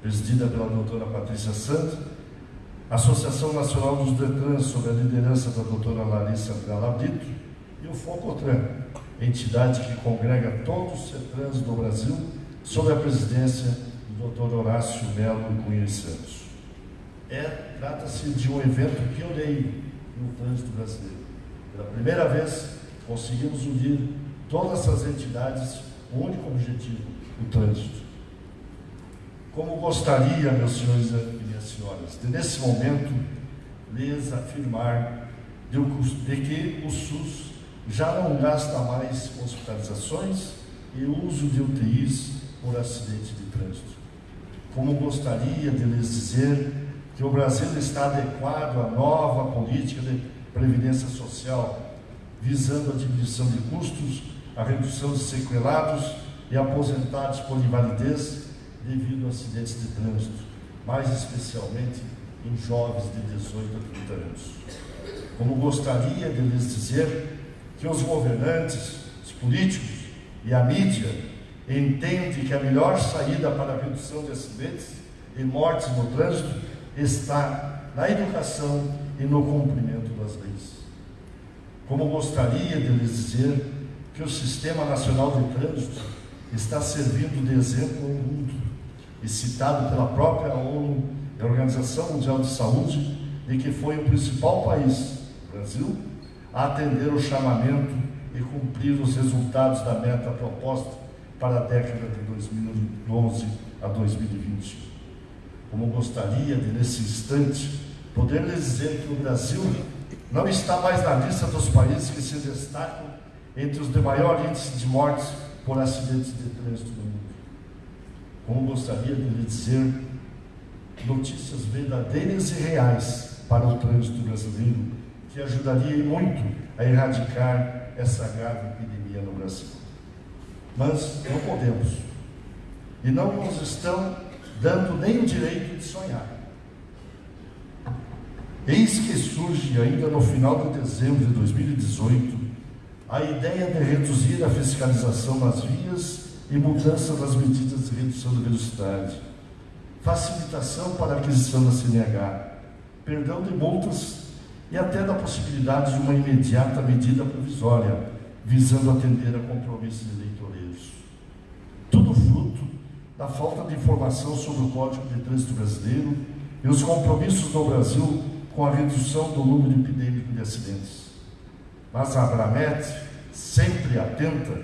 presidida pela doutora Patrícia Santos, a Associação Nacional dos Detrans, sob a liderança da doutora Larissa Gala Brito, e o FOCOTRAN, entidade que congrega todos os CETRANs do Brasil, sob a presidência do Dr. Horácio Melo Cunha Santos. É, Trata-se de um evento pioneiro no trânsito brasileiro. Pela primeira vez, conseguimos unir todas essas entidades um único objetivo, o trânsito. Como gostaria, meus senhores e minhas senhoras, de nesse momento lhes afirmar de que o SUS já não gasta mais hospitalizações e uso de UTIs por acidente de trânsito. Como gostaria de lhes dizer que o Brasil está adequado à nova política de previdência social, visando a diminuição de custos, a redução de sequelados e aposentados por invalidez devido a acidentes de trânsito, mais especialmente em jovens de 18 a 30 anos. Como gostaria de lhes dizer que os governantes, os políticos e a mídia entendem que a melhor saída para a redução de acidentes e mortes no trânsito está na educação e no cumprimento das leis. Como gostaria de lhes dizer que o Sistema Nacional de Trânsito está servindo de exemplo ao mundo e citado pela própria ONU, a Organização Mundial de Saúde, de que foi o principal país, Brasil, a atender o chamamento e cumprir os resultados da meta proposta para a década de 2011 a 2020. Como gostaria de, nesse instante, poder lhes dizer que o Brasil não está mais na lista dos países que se destacam entre os de maior índice de mortes por acidentes de trânsito no mundo. Como gostaria de lhe dizer notícias verdadeiras e reais para o trânsito brasileiro que ajudaria muito a erradicar essa grave epidemia no Brasil. Mas não podemos. E não nos estão dando nem o direito de sonhar. Eis que surge, ainda no final de dezembro de 2018, a ideia de reduzir a fiscalização nas vias e mudança das medidas de redução da velocidade, facilitação para a aquisição da CNH, perdão de multas e até da possibilidade de uma imediata medida provisória, visando atender a compromissos eleitoreiros. Tudo fruto da falta de informação sobre o Código de Trânsito Brasileiro e os compromissos do Brasil com a redução do número epidêmico de acidentes. Mas a Abramet, sempre atenta,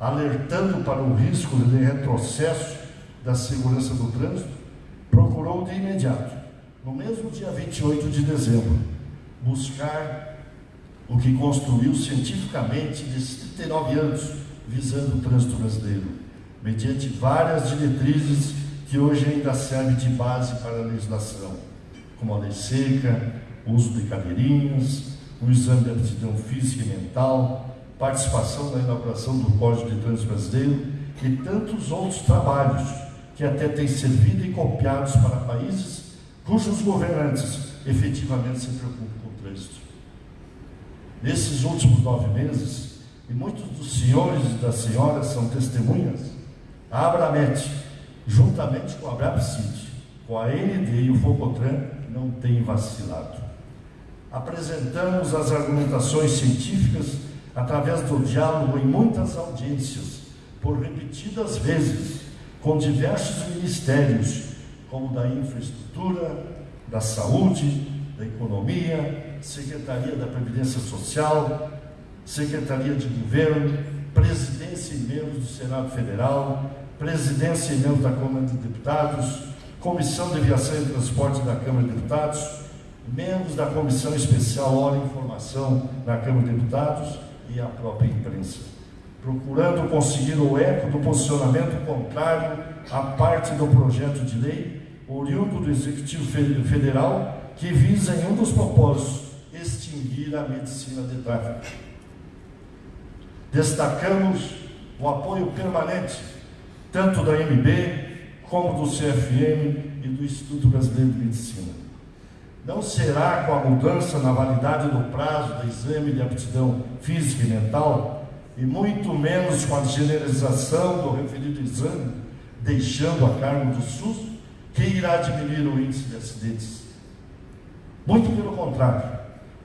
alertando para o risco de retrocesso da segurança do trânsito, procurou de imediato, no mesmo dia 28 de dezembro, buscar o que construiu cientificamente nesses 39 anos, visando o trânsito brasileiro, mediante várias diretrizes que hoje ainda servem de base para a legislação, como a lei seca, o uso de cadeirinhas, o exame de aptidão física e mental, participação na elaboração do Código de Trânsito Brasileiro e tantos outros trabalhos que até têm servido e copiados para países cujos governantes efetivamente se preocupam com o trânsito. Nesses últimos nove meses, e muitos dos senhores e das senhoras são testemunhas, a Abramet, juntamente com a Abrapcid, com a ND e o Focotran, não tem vacilado. Apresentamos as argumentações científicas através do diálogo em muitas audiências, por repetidas vezes, com diversos ministérios, como da infraestrutura, da saúde, da economia, Secretaria da Previdência Social, Secretaria de Governo, Presidência e membros do Senado Federal, Presidência e membros da Câmara de Deputados, Comissão de Aviação e Transporte da Câmara de Deputados, membros da Comissão Especial Hora e Informação da Câmara de Deputados e a própria imprensa, procurando conseguir o eco do posicionamento contrário à parte do projeto de lei oriundo do Executivo Federal que visa em um dos propósitos extinguir a medicina de tráfico. Destacamos o apoio permanente tanto da MB como do CFM e do Instituto Brasileiro de Medicina. Não será com a mudança na validade do prazo do exame de aptidão física e mental, e muito menos com a generalização do referido exame, deixando a cargo do SUS, que irá diminuir o índice de acidentes. Muito pelo contrário,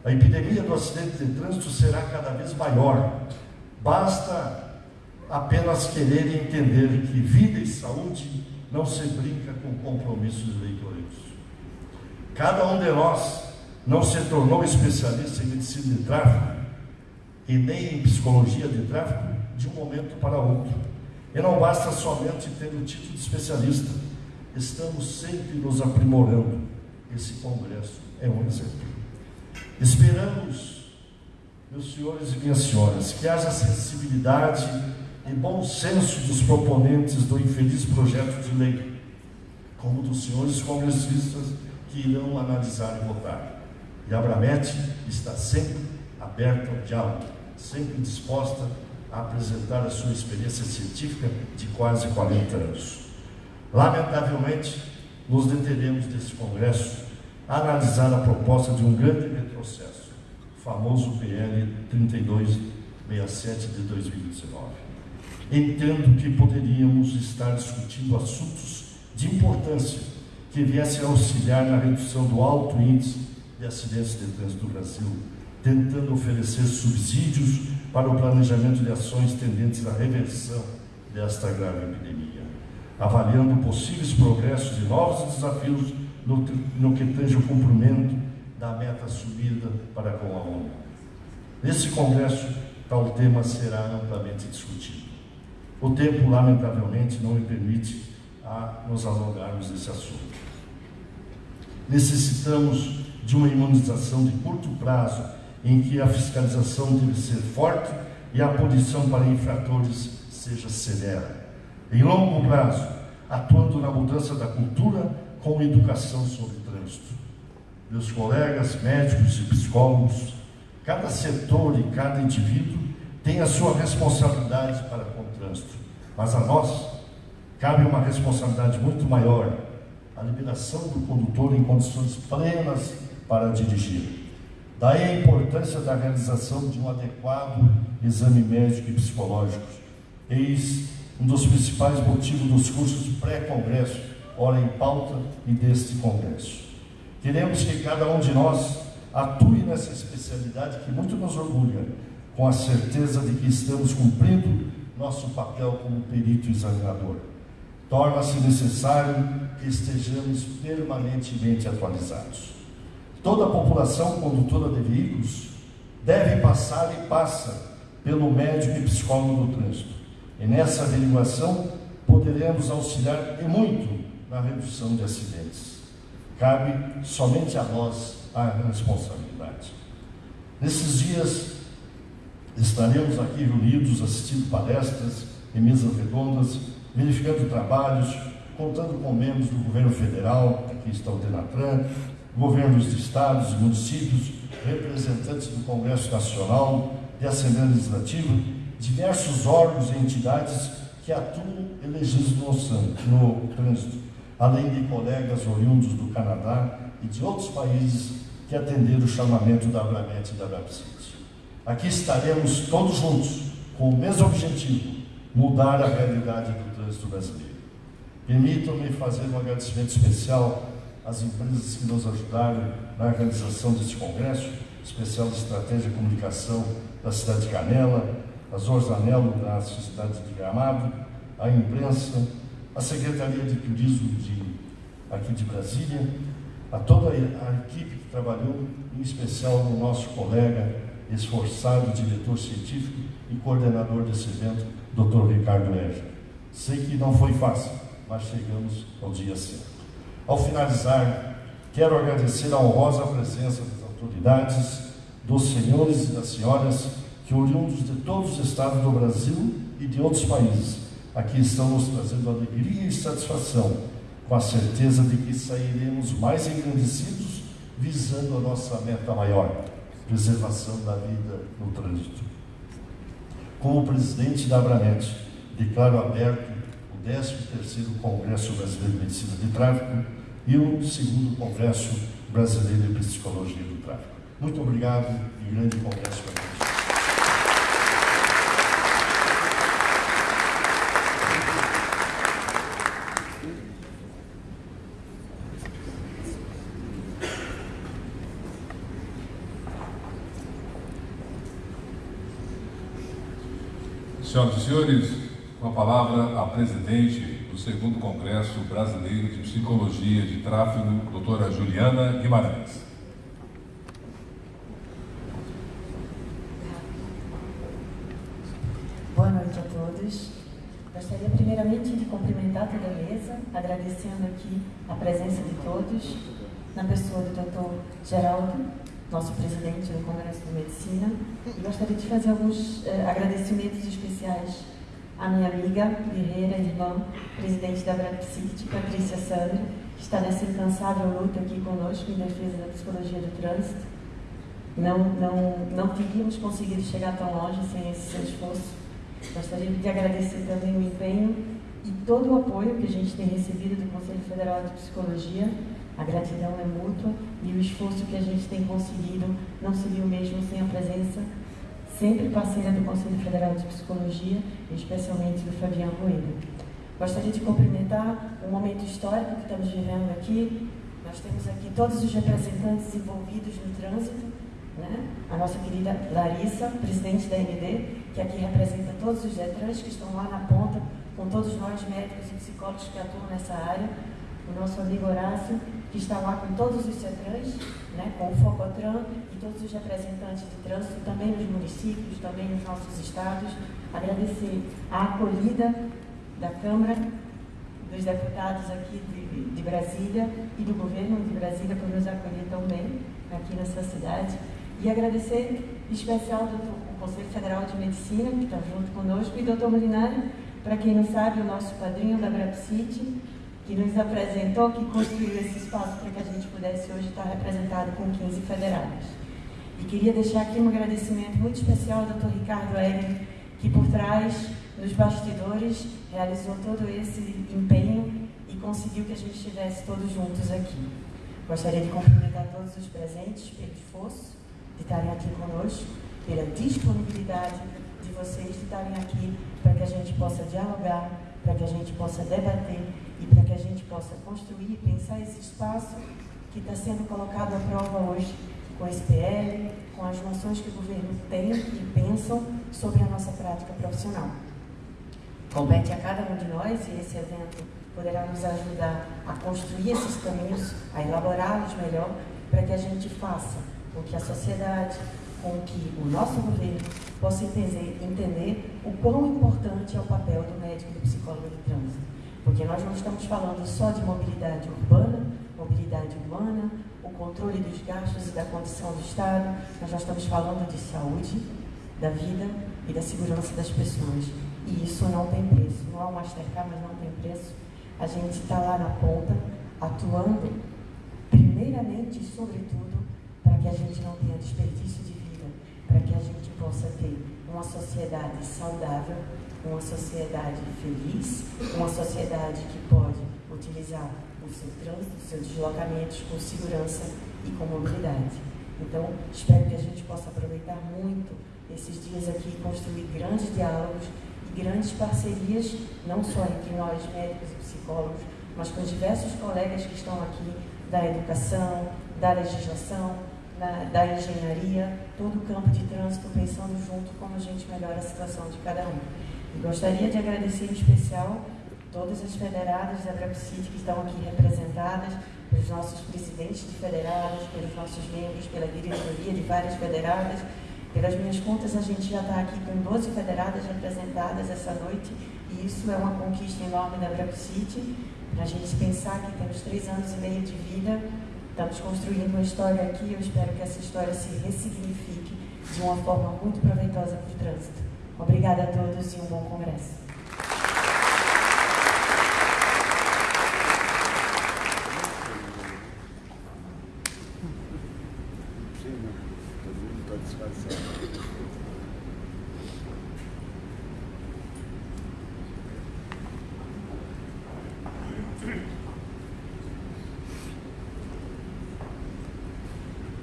a epidemia do acidente de trânsito será cada vez maior. Basta apenas querer entender que vida e saúde não se brinca com compromissos eleitoreiros. Cada um de nós não se tornou especialista em medicina de tráfego e nem em psicologia de tráfego de um momento para outro. E não basta somente ter o título de especialista. Estamos sempre nos aprimorando. Esse congresso é um exemplo. Esperamos, meus senhores e minhas senhoras, que haja sensibilidade e bom senso dos proponentes do infeliz projeto de lei, como dos senhores congressistas que irão analisar e votar. E a Bramete está sempre aberta ao diálogo, sempre disposta a apresentar a sua experiência científica de quase 40 anos. Lamentavelmente, nos deteremos desse congresso a analisar a proposta de um grande retrocesso, o famoso PL 3267 de 2019. Entendo que poderíamos estar discutindo assuntos de importância que viessem auxiliar na redução do alto índice de acidentes de trânsito do Brasil, tentando oferecer subsídios para o planejamento de ações tendentes à reversão desta grave epidemia, avaliando possíveis progressos e novos desafios no, no que tange o cumprimento da meta assumida para com a ONU. Nesse congresso, tal tema será amplamente discutido. O tempo, lamentavelmente, não me permite a nos alongarmos nesse assunto. Necessitamos de uma imunização de curto prazo, em que a fiscalização deve ser forte e a punição para infratores seja severa. Em longo prazo, atuando na mudança da cultura com educação sobre trânsito. Meus colegas médicos e psicólogos, cada setor e cada indivíduo tem a sua responsabilidade para mas a nós cabe uma responsabilidade muito maior, a liberação do condutor em condições plenas para dirigir. Daí a importância da realização de um adequado exame médico e psicológico. Eis um dos principais motivos dos cursos pré-congresso, ora em pauta e deste congresso. Queremos que cada um de nós atue nessa especialidade que muito nos orgulha, com a certeza de que estamos cumprindo nosso papel como perito examinador torna-se necessário que estejamos permanentemente atualizados. Toda a população condutora de veículos deve passar e passa pelo médico e psicólogo do trânsito. E nessa averiguação poderemos auxiliar e muito na redução de acidentes. Cabe somente a nós a responsabilidade. Nesses dias estaremos aqui reunidos assistindo palestras e mesas redondas verificando trabalhos, contando com membros do governo federal, aqui está o Denatran, governos de estados municípios, representantes do Congresso Nacional, de Assembleia Legislativa, diversos órgãos e entidades que atuam e legislam no trânsito, além de colegas oriundos do Canadá e de outros países que atenderam o chamamento da Abramet e da Brabcity. Aqui estaremos todos juntos, com o mesmo objetivo, mudar a realidade do trânsito brasileiro. Permitam-me fazer um agradecimento especial às empresas que nos ajudaram na realização deste congresso, especial de Estratégia e Comunicação da cidade de Canela, a Zorzanello da cidade de Gramado, a imprensa, a Secretaria de Turismo de, aqui de Brasília, a toda a equipe que trabalhou, em especial o nosso colega esforçado, diretor científico e coordenador desse evento, Dr. Ricardo Eja. Sei que não foi fácil, mas chegamos ao dia certo. Ao finalizar, quero agradecer a honrosa presença das autoridades, dos senhores e das senhoras que, oriundos de todos os estados do Brasil e de outros países, aqui estão nos trazendo alegria e satisfação, com a certeza de que sairemos mais engrandecidos, visando a nossa meta maior, preservação da vida no trânsito. Como presidente da Abranet, declaro aberto o 13º Congresso Brasileiro de Medicina de Tráfego e o segundo Congresso Brasileiro de Psicologia do Tráfego. Muito obrigado e grande congresso para todos. Senhoras e senhores, com a palavra a presidente do segundo Congresso Brasileiro de Psicologia de Tráfego, doutora Juliana Guimarães. Boa noite a todos. Gostaria primeiramente de cumprimentar toda a mesa, agradecendo aqui a presença de todos, na pessoa do Dr. Geraldo, nosso presidente do Congresso de Medicina, e gostaria de fazer alguns eh, agradecimentos especiais à minha amiga, guerreira, irmã, presidente da Brapsit, Patrícia Sandri, que está nessa incansável luta aqui conosco em defesa da psicologia do trânsito. Não, não, não teríamos conseguido chegar tão longe sem esse seu esforço. Gostaria de agradecer também o empenho e todo o apoio que a gente tem recebido do Conselho Federal de Psicologia a gratidão é mútua e o esforço que a gente tem conseguido não seria o mesmo sem a presença sempre parceira do Conselho Federal de Psicologia, especialmente do Fabiano Rueda. Gostaria de cumprimentar o momento histórico que estamos vivendo aqui. Nós temos aqui todos os representantes envolvidos no trânsito, né? a nossa querida Larissa, presidente da MD, que aqui representa todos os Detrans que estão lá na ponta, com todos nós médicos e psicólogos que atuam nessa área, o nosso amigo Horácio, que está lá com todos os CETRANs, né, com o Focotran e todos os representantes de trânsito, também nos municípios, também nos nossos estados. Agradecer a acolhida da Câmara, dos deputados aqui de, de Brasília e do governo de Brasília por nos acolher tão bem aqui nessa cidade. E agradecer em especial ao Conselho Federal de Medicina, que está junto conosco, e doutor Molinari, para quem não sabe, o nosso padrinho da Brapcity, que nos apresentou, que construiu esse espaço para que a gente pudesse hoje estar representado com 15 federados. E queria deixar aqui um agradecimento muito especial ao Dr. Ricardo Egger, que por trás, nos bastidores, realizou todo esse empenho e conseguiu que a gente estivesse todos juntos aqui. Gostaria de cumprimentar todos os presentes pelo esforço de estarem aqui conosco, pela disponibilidade de vocês de estarem aqui para que a gente possa dialogar, para que a gente possa debater e para que a gente possa construir e pensar esse espaço que está sendo colocado à prova hoje com esse PL, com as noções que o governo tem e pensam sobre a nossa prática profissional. Compete a cada um de nós, e esse evento poderá nos ajudar a construir esses caminhos, a elaborá-los melhor, para que a gente faça com que a sociedade, com que o nosso governo possa entender, entender o quão importante é o papel do médico e do psicólogo de trânsito porque nós não estamos falando só de mobilidade urbana, mobilidade humana, o controle dos gastos e da condição do Estado, nós já estamos falando de saúde, da vida e da segurança das pessoas. E isso não tem preço. Não há um Mastercard, mas não tem preço. A gente está lá na ponta, atuando, primeiramente e sobretudo, para que a gente não tenha desperdício de vida, para que a gente possa ter uma sociedade saudável uma sociedade feliz, uma sociedade que pode utilizar o seu trânsito, os seus deslocamentos com segurança e com mobilidade. Então, espero que a gente possa aproveitar muito esses dias aqui e construir grandes diálogos e grandes parcerias, não só entre nós, médicos e psicólogos, mas com os diversos colegas que estão aqui da educação, da legislação, da engenharia, todo o campo de trânsito, pensando junto como a gente melhora a situação de cada um. Gostaria de agradecer em especial todas as federadas da Brapsite que estão aqui representadas, pelos nossos presidentes de federadas, pelos nossos membros, pela diretoria de várias federadas. Pelas minhas contas, a gente já está aqui com 12 federadas representadas essa noite, e isso é uma conquista enorme da Brapsite, para a gente pensar que temos três anos e meio de vida, estamos construindo uma história aqui, eu espero que essa história se ressignifique de uma forma muito proveitosa para o trânsito. Obrigada a todos e um bom congresso.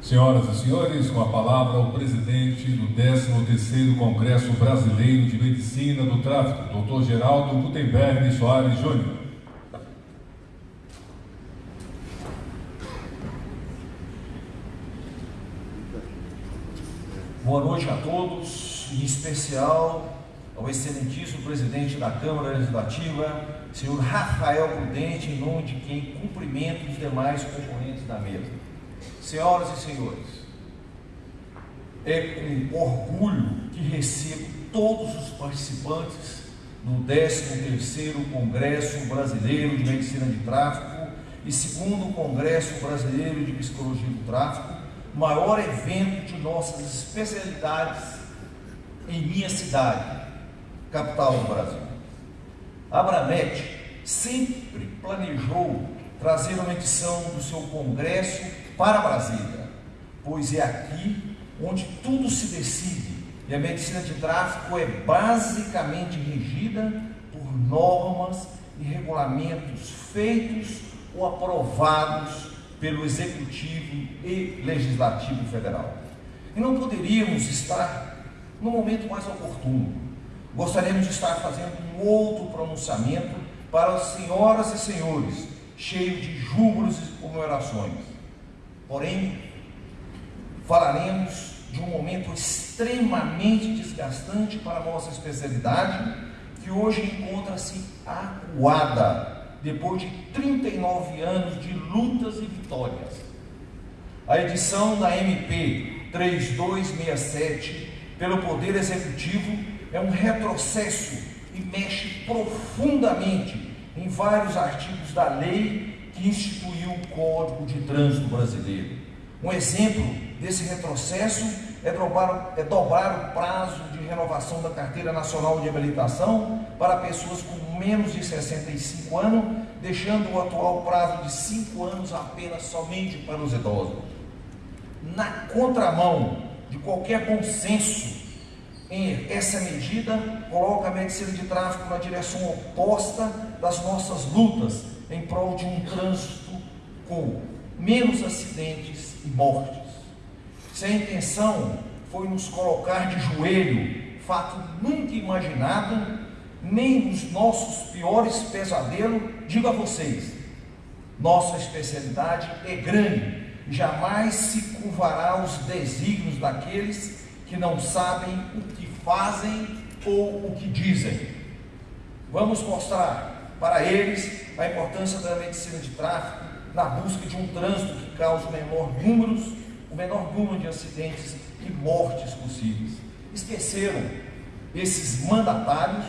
Senhoras e senhores, com a palavra o presidente do 13º Congresso Brasileiro de Medicina do Tráfico, Dr. Geraldo Gutenberg Soares Júnior. Boa noite a todos, em especial ao excelentíssimo presidente da Câmara Legislativa, senhor Rafael Prudente, em nome de quem cumprimento os demais componentes da mesa. Senhoras e senhores, é com orgulho que recebo todos os participantes do 13º Congresso Brasileiro de Medicina de Tráfico e segundo Congresso Brasileiro de Psicologia do Tráfico, maior evento de nossas especialidades em minha cidade, capital do Brasil. A Abranet sempre planejou trazer uma edição do seu congresso para Brasília, pois é aqui onde tudo se decide e a medicina de tráfico é basicamente regida por normas e regulamentos feitos ou aprovados pelo Executivo e Legislativo Federal. E não poderíamos estar no momento mais oportuno. Gostaríamos de estar fazendo um outro pronunciamento para as senhoras e senhores, cheio de júbilos e comemorações. Porém, falaremos de um momento extremamente desgastante para a nossa especialidade, que hoje encontra-se acuada, depois de 39 anos de lutas e vitórias. A edição da MP 3267 pelo Poder Executivo é um retrocesso e mexe profundamente em vários artigos da lei que instituiu o Código de Trânsito Brasileiro. Um exemplo desse retrocesso é dobrar, é dobrar o prazo de renovação da Carteira Nacional de Habilitação para pessoas com menos de 65 anos, deixando o atual prazo de 5 anos apenas somente para os idosos. Na contramão de qualquer bom senso, essa medida coloca a medicina de tráfego na direção oposta das nossas lutas em prol de um trânsito com menos acidentes e mortes. Se a intenção foi nos colocar de joelho, fato nunca imaginado, nem nos nossos piores pesadelos, digo a vocês, nossa especialidade é grande. Jamais se curvará aos desígnios daqueles que não sabem o que fazem ou o que dizem. Vamos mostrar para eles, a importância da medicina de tráfego na busca de um trânsito que cause o menor número, o menor número de acidentes e mortes possíveis. Esqueceram esses mandatários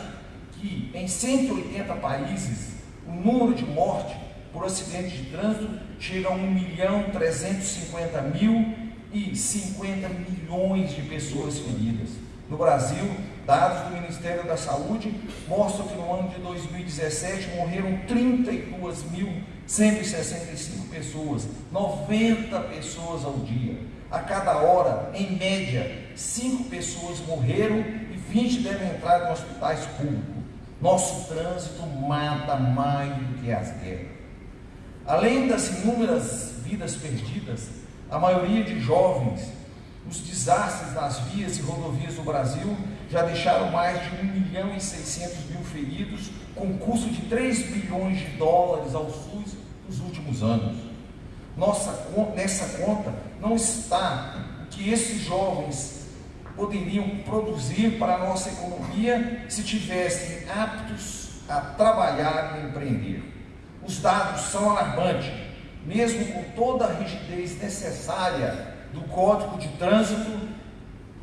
que em 180 países o número de mortes por acidente de trânsito chega a 1 milhão 350 mil e 50 milhões de pessoas feridas. No Brasil, dados do Ministério da Saúde mostram que no ano de 2017 morreram 32.165 pessoas, 90 pessoas ao dia. A cada hora, em média, 5 pessoas morreram e 20 devem entrar em hospitais públicos. Nosso trânsito mata mais do que as guerras. Além das inúmeras vidas perdidas, a maioria de jovens, os desastres nas vias e rodovias do Brasil já deixaram mais de 1 milhão e 600 mil feridos, com custo de 3 bilhões de dólares ao SUS nos últimos anos. Nossa, nessa conta não está que esses jovens poderiam produzir para a nossa economia se tivessem aptos a trabalhar e empreender. Os dados são alarmantes, mesmo com toda a rigidez necessária do Código de Trânsito.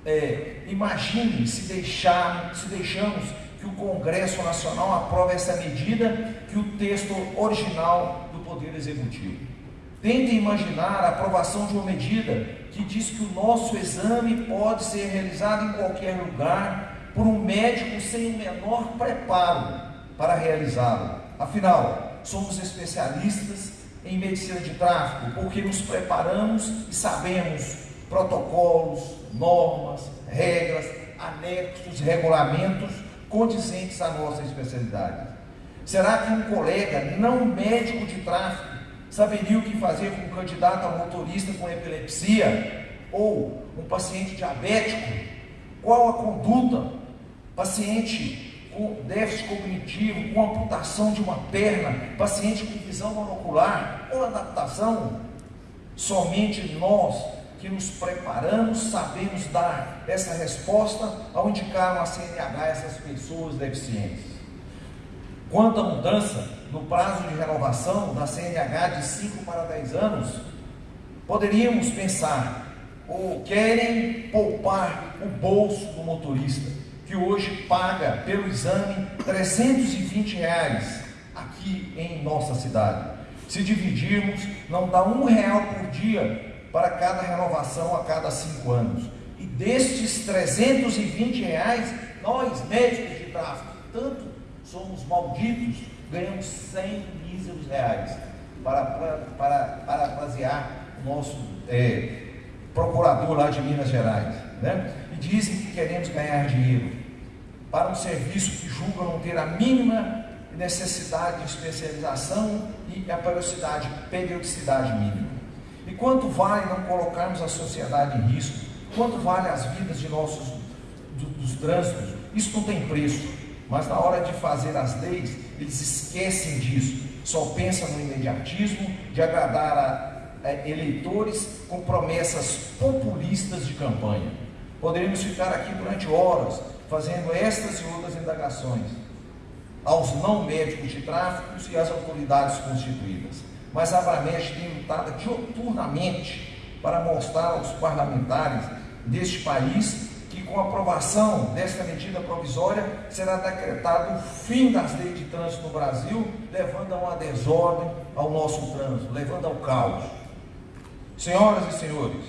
É, imagine se, deixar, se deixamos que o Congresso Nacional aprove essa medida que o texto original do Poder Executivo. Tente imaginar a aprovação de uma medida que diz que o nosso exame pode ser realizado em qualquer lugar por um médico sem o menor preparo para realizá-lo. Afinal, somos especialistas em medicina de tráfego porque nos preparamos e sabemos protocolos, normas, regras, anexos, regulamentos condizentes à nossa especialidade. Será que um colega não médico de tráfego saberia o que fazer com um candidato a motorista com epilepsia ou um paciente diabético? Qual a conduta? Paciente com déficit cognitivo, com amputação de uma perna, paciente com visão monocular ou adaptação? Somente nós que nos preparamos sabemos dar essa resposta ao indicar uma CNH essas pessoas deficientes. Quanto à mudança no prazo de renovação da CNH de 5 para 10 anos, poderíamos pensar, ou querem poupar o bolso do motorista, que hoje paga pelo exame 320 reais aqui em nossa cidade. Se dividirmos, não dá um real por dia para cada renovação a cada cinco anos. E destes 320 reais, nós, médicos de tráfego, tanto somos malditos, ganhamos 100 míseros reais para, para, para, parafrasear o nosso é, procurador lá de Minas Gerais. Né? E dizem que queremos ganhar dinheiro para um serviço que julga não ter a mínima necessidade de especialização e a periodicidade, periodicidade mínima. E quanto vale não colocarmos a sociedade em risco? Quanto vale as vidas de nossos do, dos trânsitos? Isso não tem preço. Mas na hora de fazer as leis, eles esquecem disso. Só pensam no imediatismo de agradar a, a eleitores com promessas populistas de campanha. Poderíamos ficar aqui durante horas fazendo estas e outras indagações aos não médicos de tráfico e às autoridades constituídas. Mas a Abramet tem lutado diuturnamente para mostrar aos parlamentares deste país que com a aprovação desta medida provisória será decretado o fim das leis de trânsito no Brasil, levando a uma desordem ao nosso trânsito, levando ao caos. Senhoras e senhores,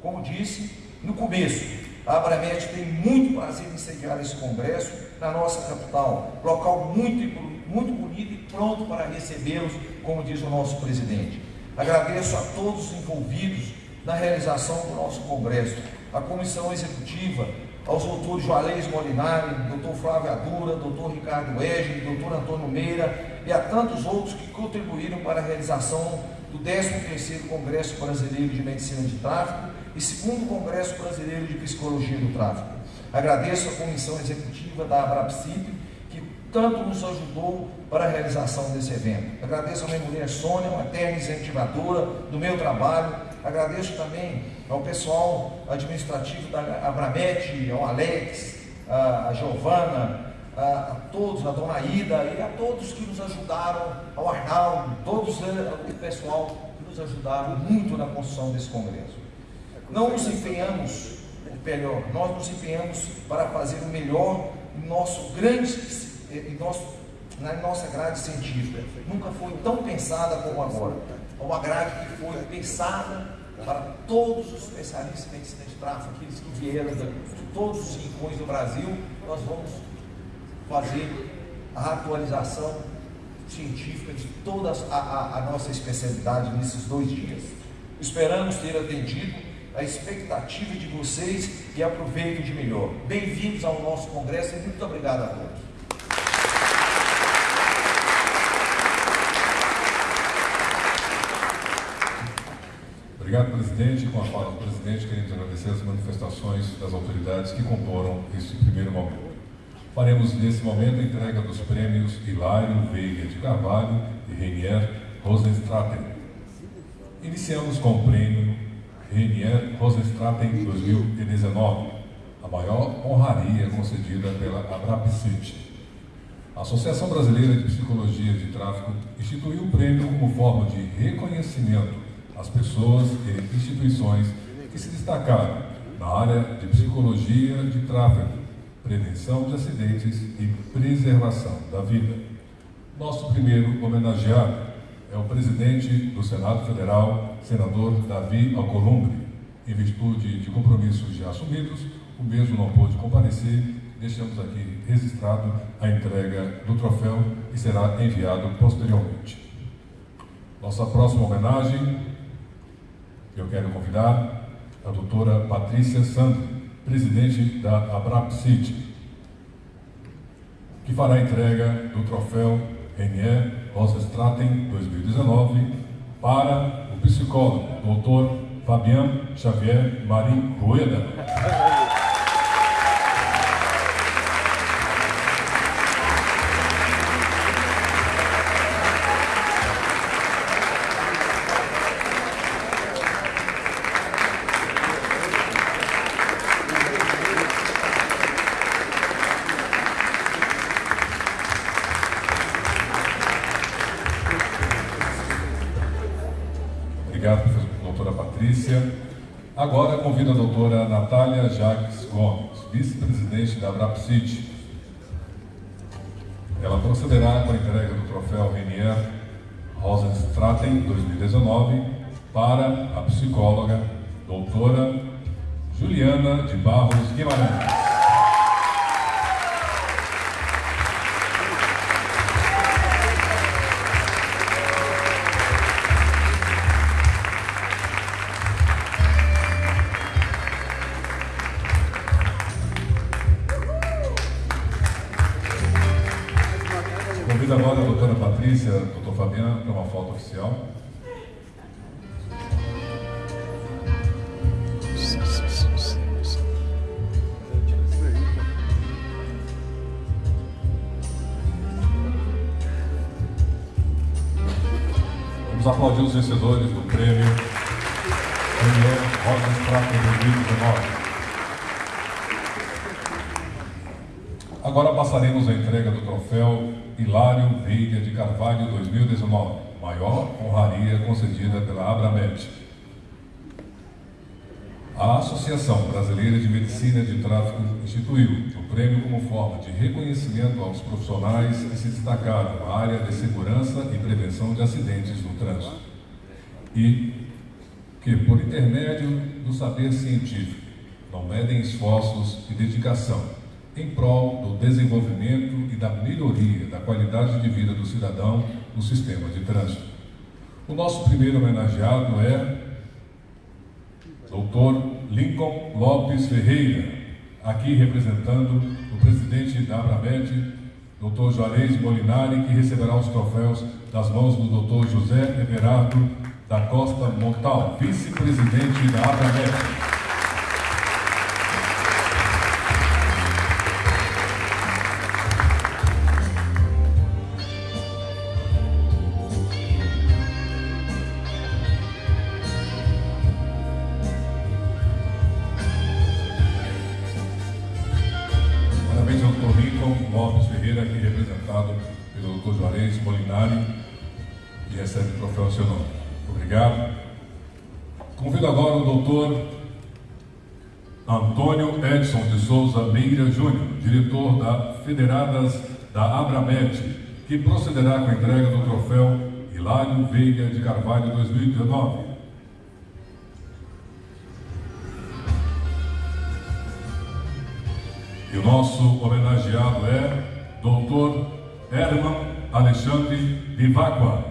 como disse no começo, a Abramet tem muito prazer em sediar esse congresso na nossa capital, local muito, muito bonito e pronto para recebê-los, como diz o nosso presidente. Agradeço a todos os envolvidos na realização do nosso congresso, a comissão executiva, aos doutores Juarez Molinari, doutor Flávio Adura, doutor Ricardo Egli, doutor Antônio Meira e a tantos outros que contribuíram para a realização do 13º Congresso Brasileiro de Medicina de Tráfico e segundo Congresso Brasileiro de Psicologia do Tráfico. Agradeço a comissão executiva da Abrapsip, que tanto nos ajudou para a realização desse evento. Agradeço a minha mulher Sônia, uma eterna incentivadora do meu trabalho. Agradeço também ao pessoal administrativo da Abramet, ao Alex, a Giovana, a, todos, a dona Ida e a todos que nos ajudaram, ao Arnaldo, todos o pessoal que nos ajudaram muito na construção desse congresso. Não nos empenhamos, melhor, nós nos empenhamos para fazer o melhor em nosso grande, em nosso na nossa grade científica. Nunca foi tão pensada como agora. É uma grade que foi pensada para todos os especialistas em medicina de tráfego, aqueles que vieram de todos os rincões do Brasil, nós vamos fazer a atualização científica de toda a, a, a nossa especialidade nesses dois dias. Esperamos ter atendido a expectativa de vocês e aproveitem de melhor. Bem-vindos ao nosso congresso e muito obrigado a todos. Obrigado, presidente. Com a fala do presidente, queremos agradecer as manifestações das autoridades que comporam este primeiro momento. Faremos, nesse momento, a entrega dos prêmios Hilário Veiga de Carvalho e Renier Rosenstraten. Iniciamos com o prêmio Renier Rosenstraten 2019, a maior honraria concedida pela Abrapcit. A Associação Brasileira de Psicologia de Tráfico instituiu o prêmio como forma de reconhecimento às pessoas e instituições que se destacaram na área de psicologia de tráfego, prevenção de acidentes e preservação da vida. Nosso primeiro homenageado é o presidente do Senado Federal, senador Davi Alcolumbre. Em virtude de compromissos já assumidos, o mesmo não pôde comparecer. Deixamos aqui registrado a entrega do troféu e será enviado posteriormente. Nossa próxima homenagem eu quero convidar a doutora Patrícia Sandro, presidente da Abrap City, que fará a entrega do troféu Renier Rosenstraten 2019 para psicólogo, doutor Fabian Xavier Marim Rueda. Da Brapsit. Agora passaremos a entrega do troféu Hilário Veiga de Carvalho 2019, maior honraria concedida pela Abramet. A Associação Brasileira de Medicina de Tráfico instituiu o prêmio como forma de reconhecimento aos profissionais que se destacaram na área de segurança e prevenção de acidentes no trânsito e que, por intermédio do saber científico, não medem esforços e dedicação em prol do desenvolvimento e da melhoria da qualidade de vida do cidadão no sistema de trânsito. O nosso primeiro homenageado é Dr. Lincoln Lopes Ferreira, aqui representando o presidente da Abramed, Dr. Juarez Molinari, que receberá os troféus das mãos do Dr. José Everardo da Costa Montal, vice-presidente da Abramed. federadas da Abramet, que procederá com a entrega do troféu Hilário Veiga de Carvalho 2019. E o nosso homenageado é Dr. Herman Alexandre Vivacqua.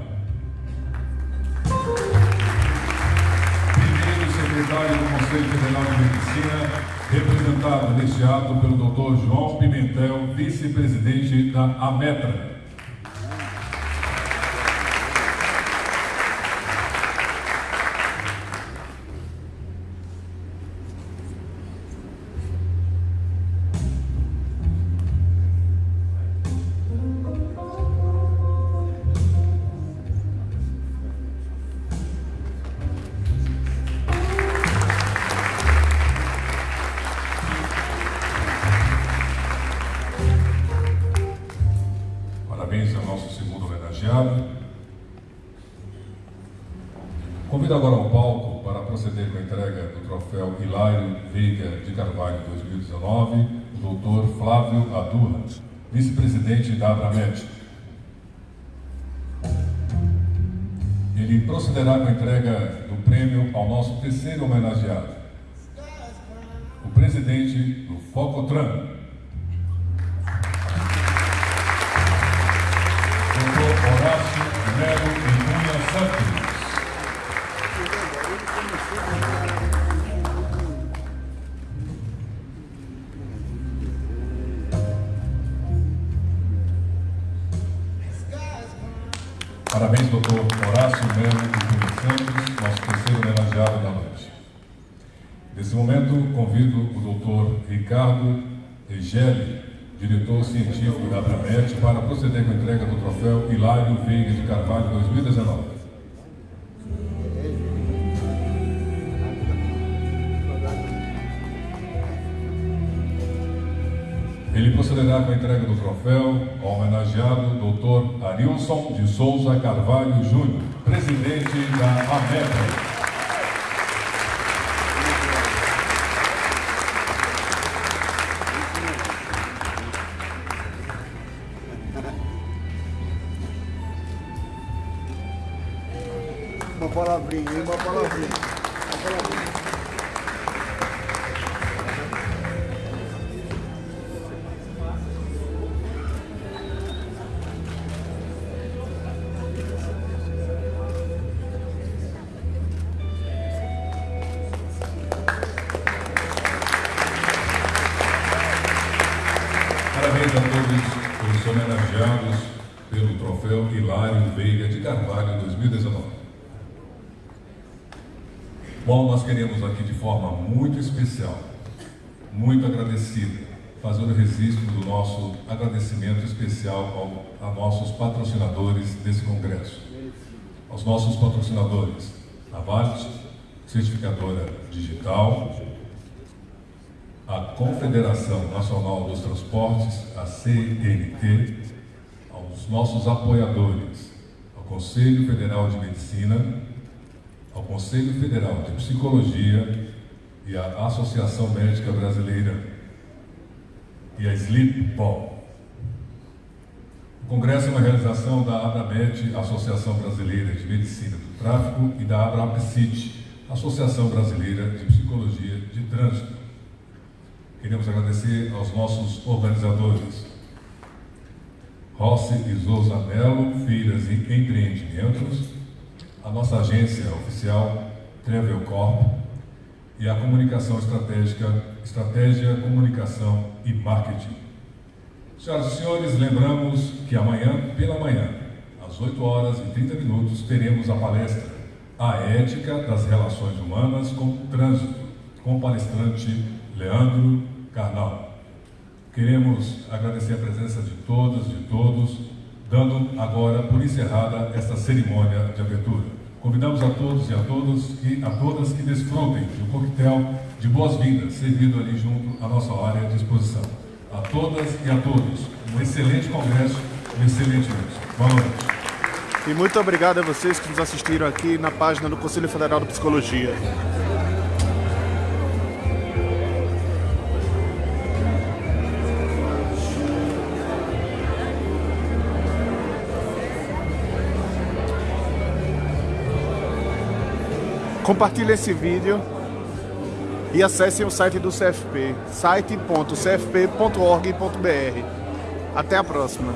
Primeiro secretário do Conselho Federal de Medicina representado neste ato pelo Dr. João Pimentel, vice-presidente da AMETRA. Ele procederá com a entrega do prêmio ao nosso terceiro homenageado, o presidente do Focotran, Hilário Veiga de Carvalho 2019. Ele procederá com a entrega do troféu ao homenageado Dr. Arilson de Souza Carvalho Júnior, presidente da AMETA. Homenageados pelo troféu Hilário Veiga de Carvalho 2019. Bom, nós queremos aqui de forma muito especial, muito agradecida, fazer o registro do nosso agradecimento especial ao, a nossos patrocinadores desse congresso. Aos nossos patrocinadores, a Vale, certificadora digital, a Confederação Nacional dos Transportes, a CNT, nossos apoiadores, ao Conselho Federal de Medicina, ao Conselho Federal de Psicologia e à Associação Médica Brasileira e a Sleep Ball. O Congresso é uma realização da Abramet, Associação Brasileira de Medicina do Tráfico, e da Abrapsit, Associação Brasileira de Psicologia de Trânsito. Queremos agradecer aos nossos organizadores, Rossi e Souza Melo, Feiras e Empreendimentos, a nossa agência oficial, Travel Corp, e a comunicação estratégica, Estratégia, Comunicação e Marketing. Senhoras e senhores, lembramos que amanhã, pela manhã, às 8 horas e 30 minutos, teremos a palestra A Ética das Relações Humanas com o Trânsito, com o palestrante Leandro Carnal. Queremos agradecer a presença de todas, de todos, dando agora por encerrada esta cerimônia de abertura. Convidamos a todos e a todas que, a todas que desfrutem do coquetel de boas-vindas, servido ali junto à nossa área de exposição. A todas e a todos, um excelente congresso, um excelente mês. Boa noite. E muito obrigado a vocês que nos assistiram aqui na página do Conselho Federal de Psicologia. Compartilhe esse vídeo e acessem o site do CFP, site.cfp.org.br. Até a próxima.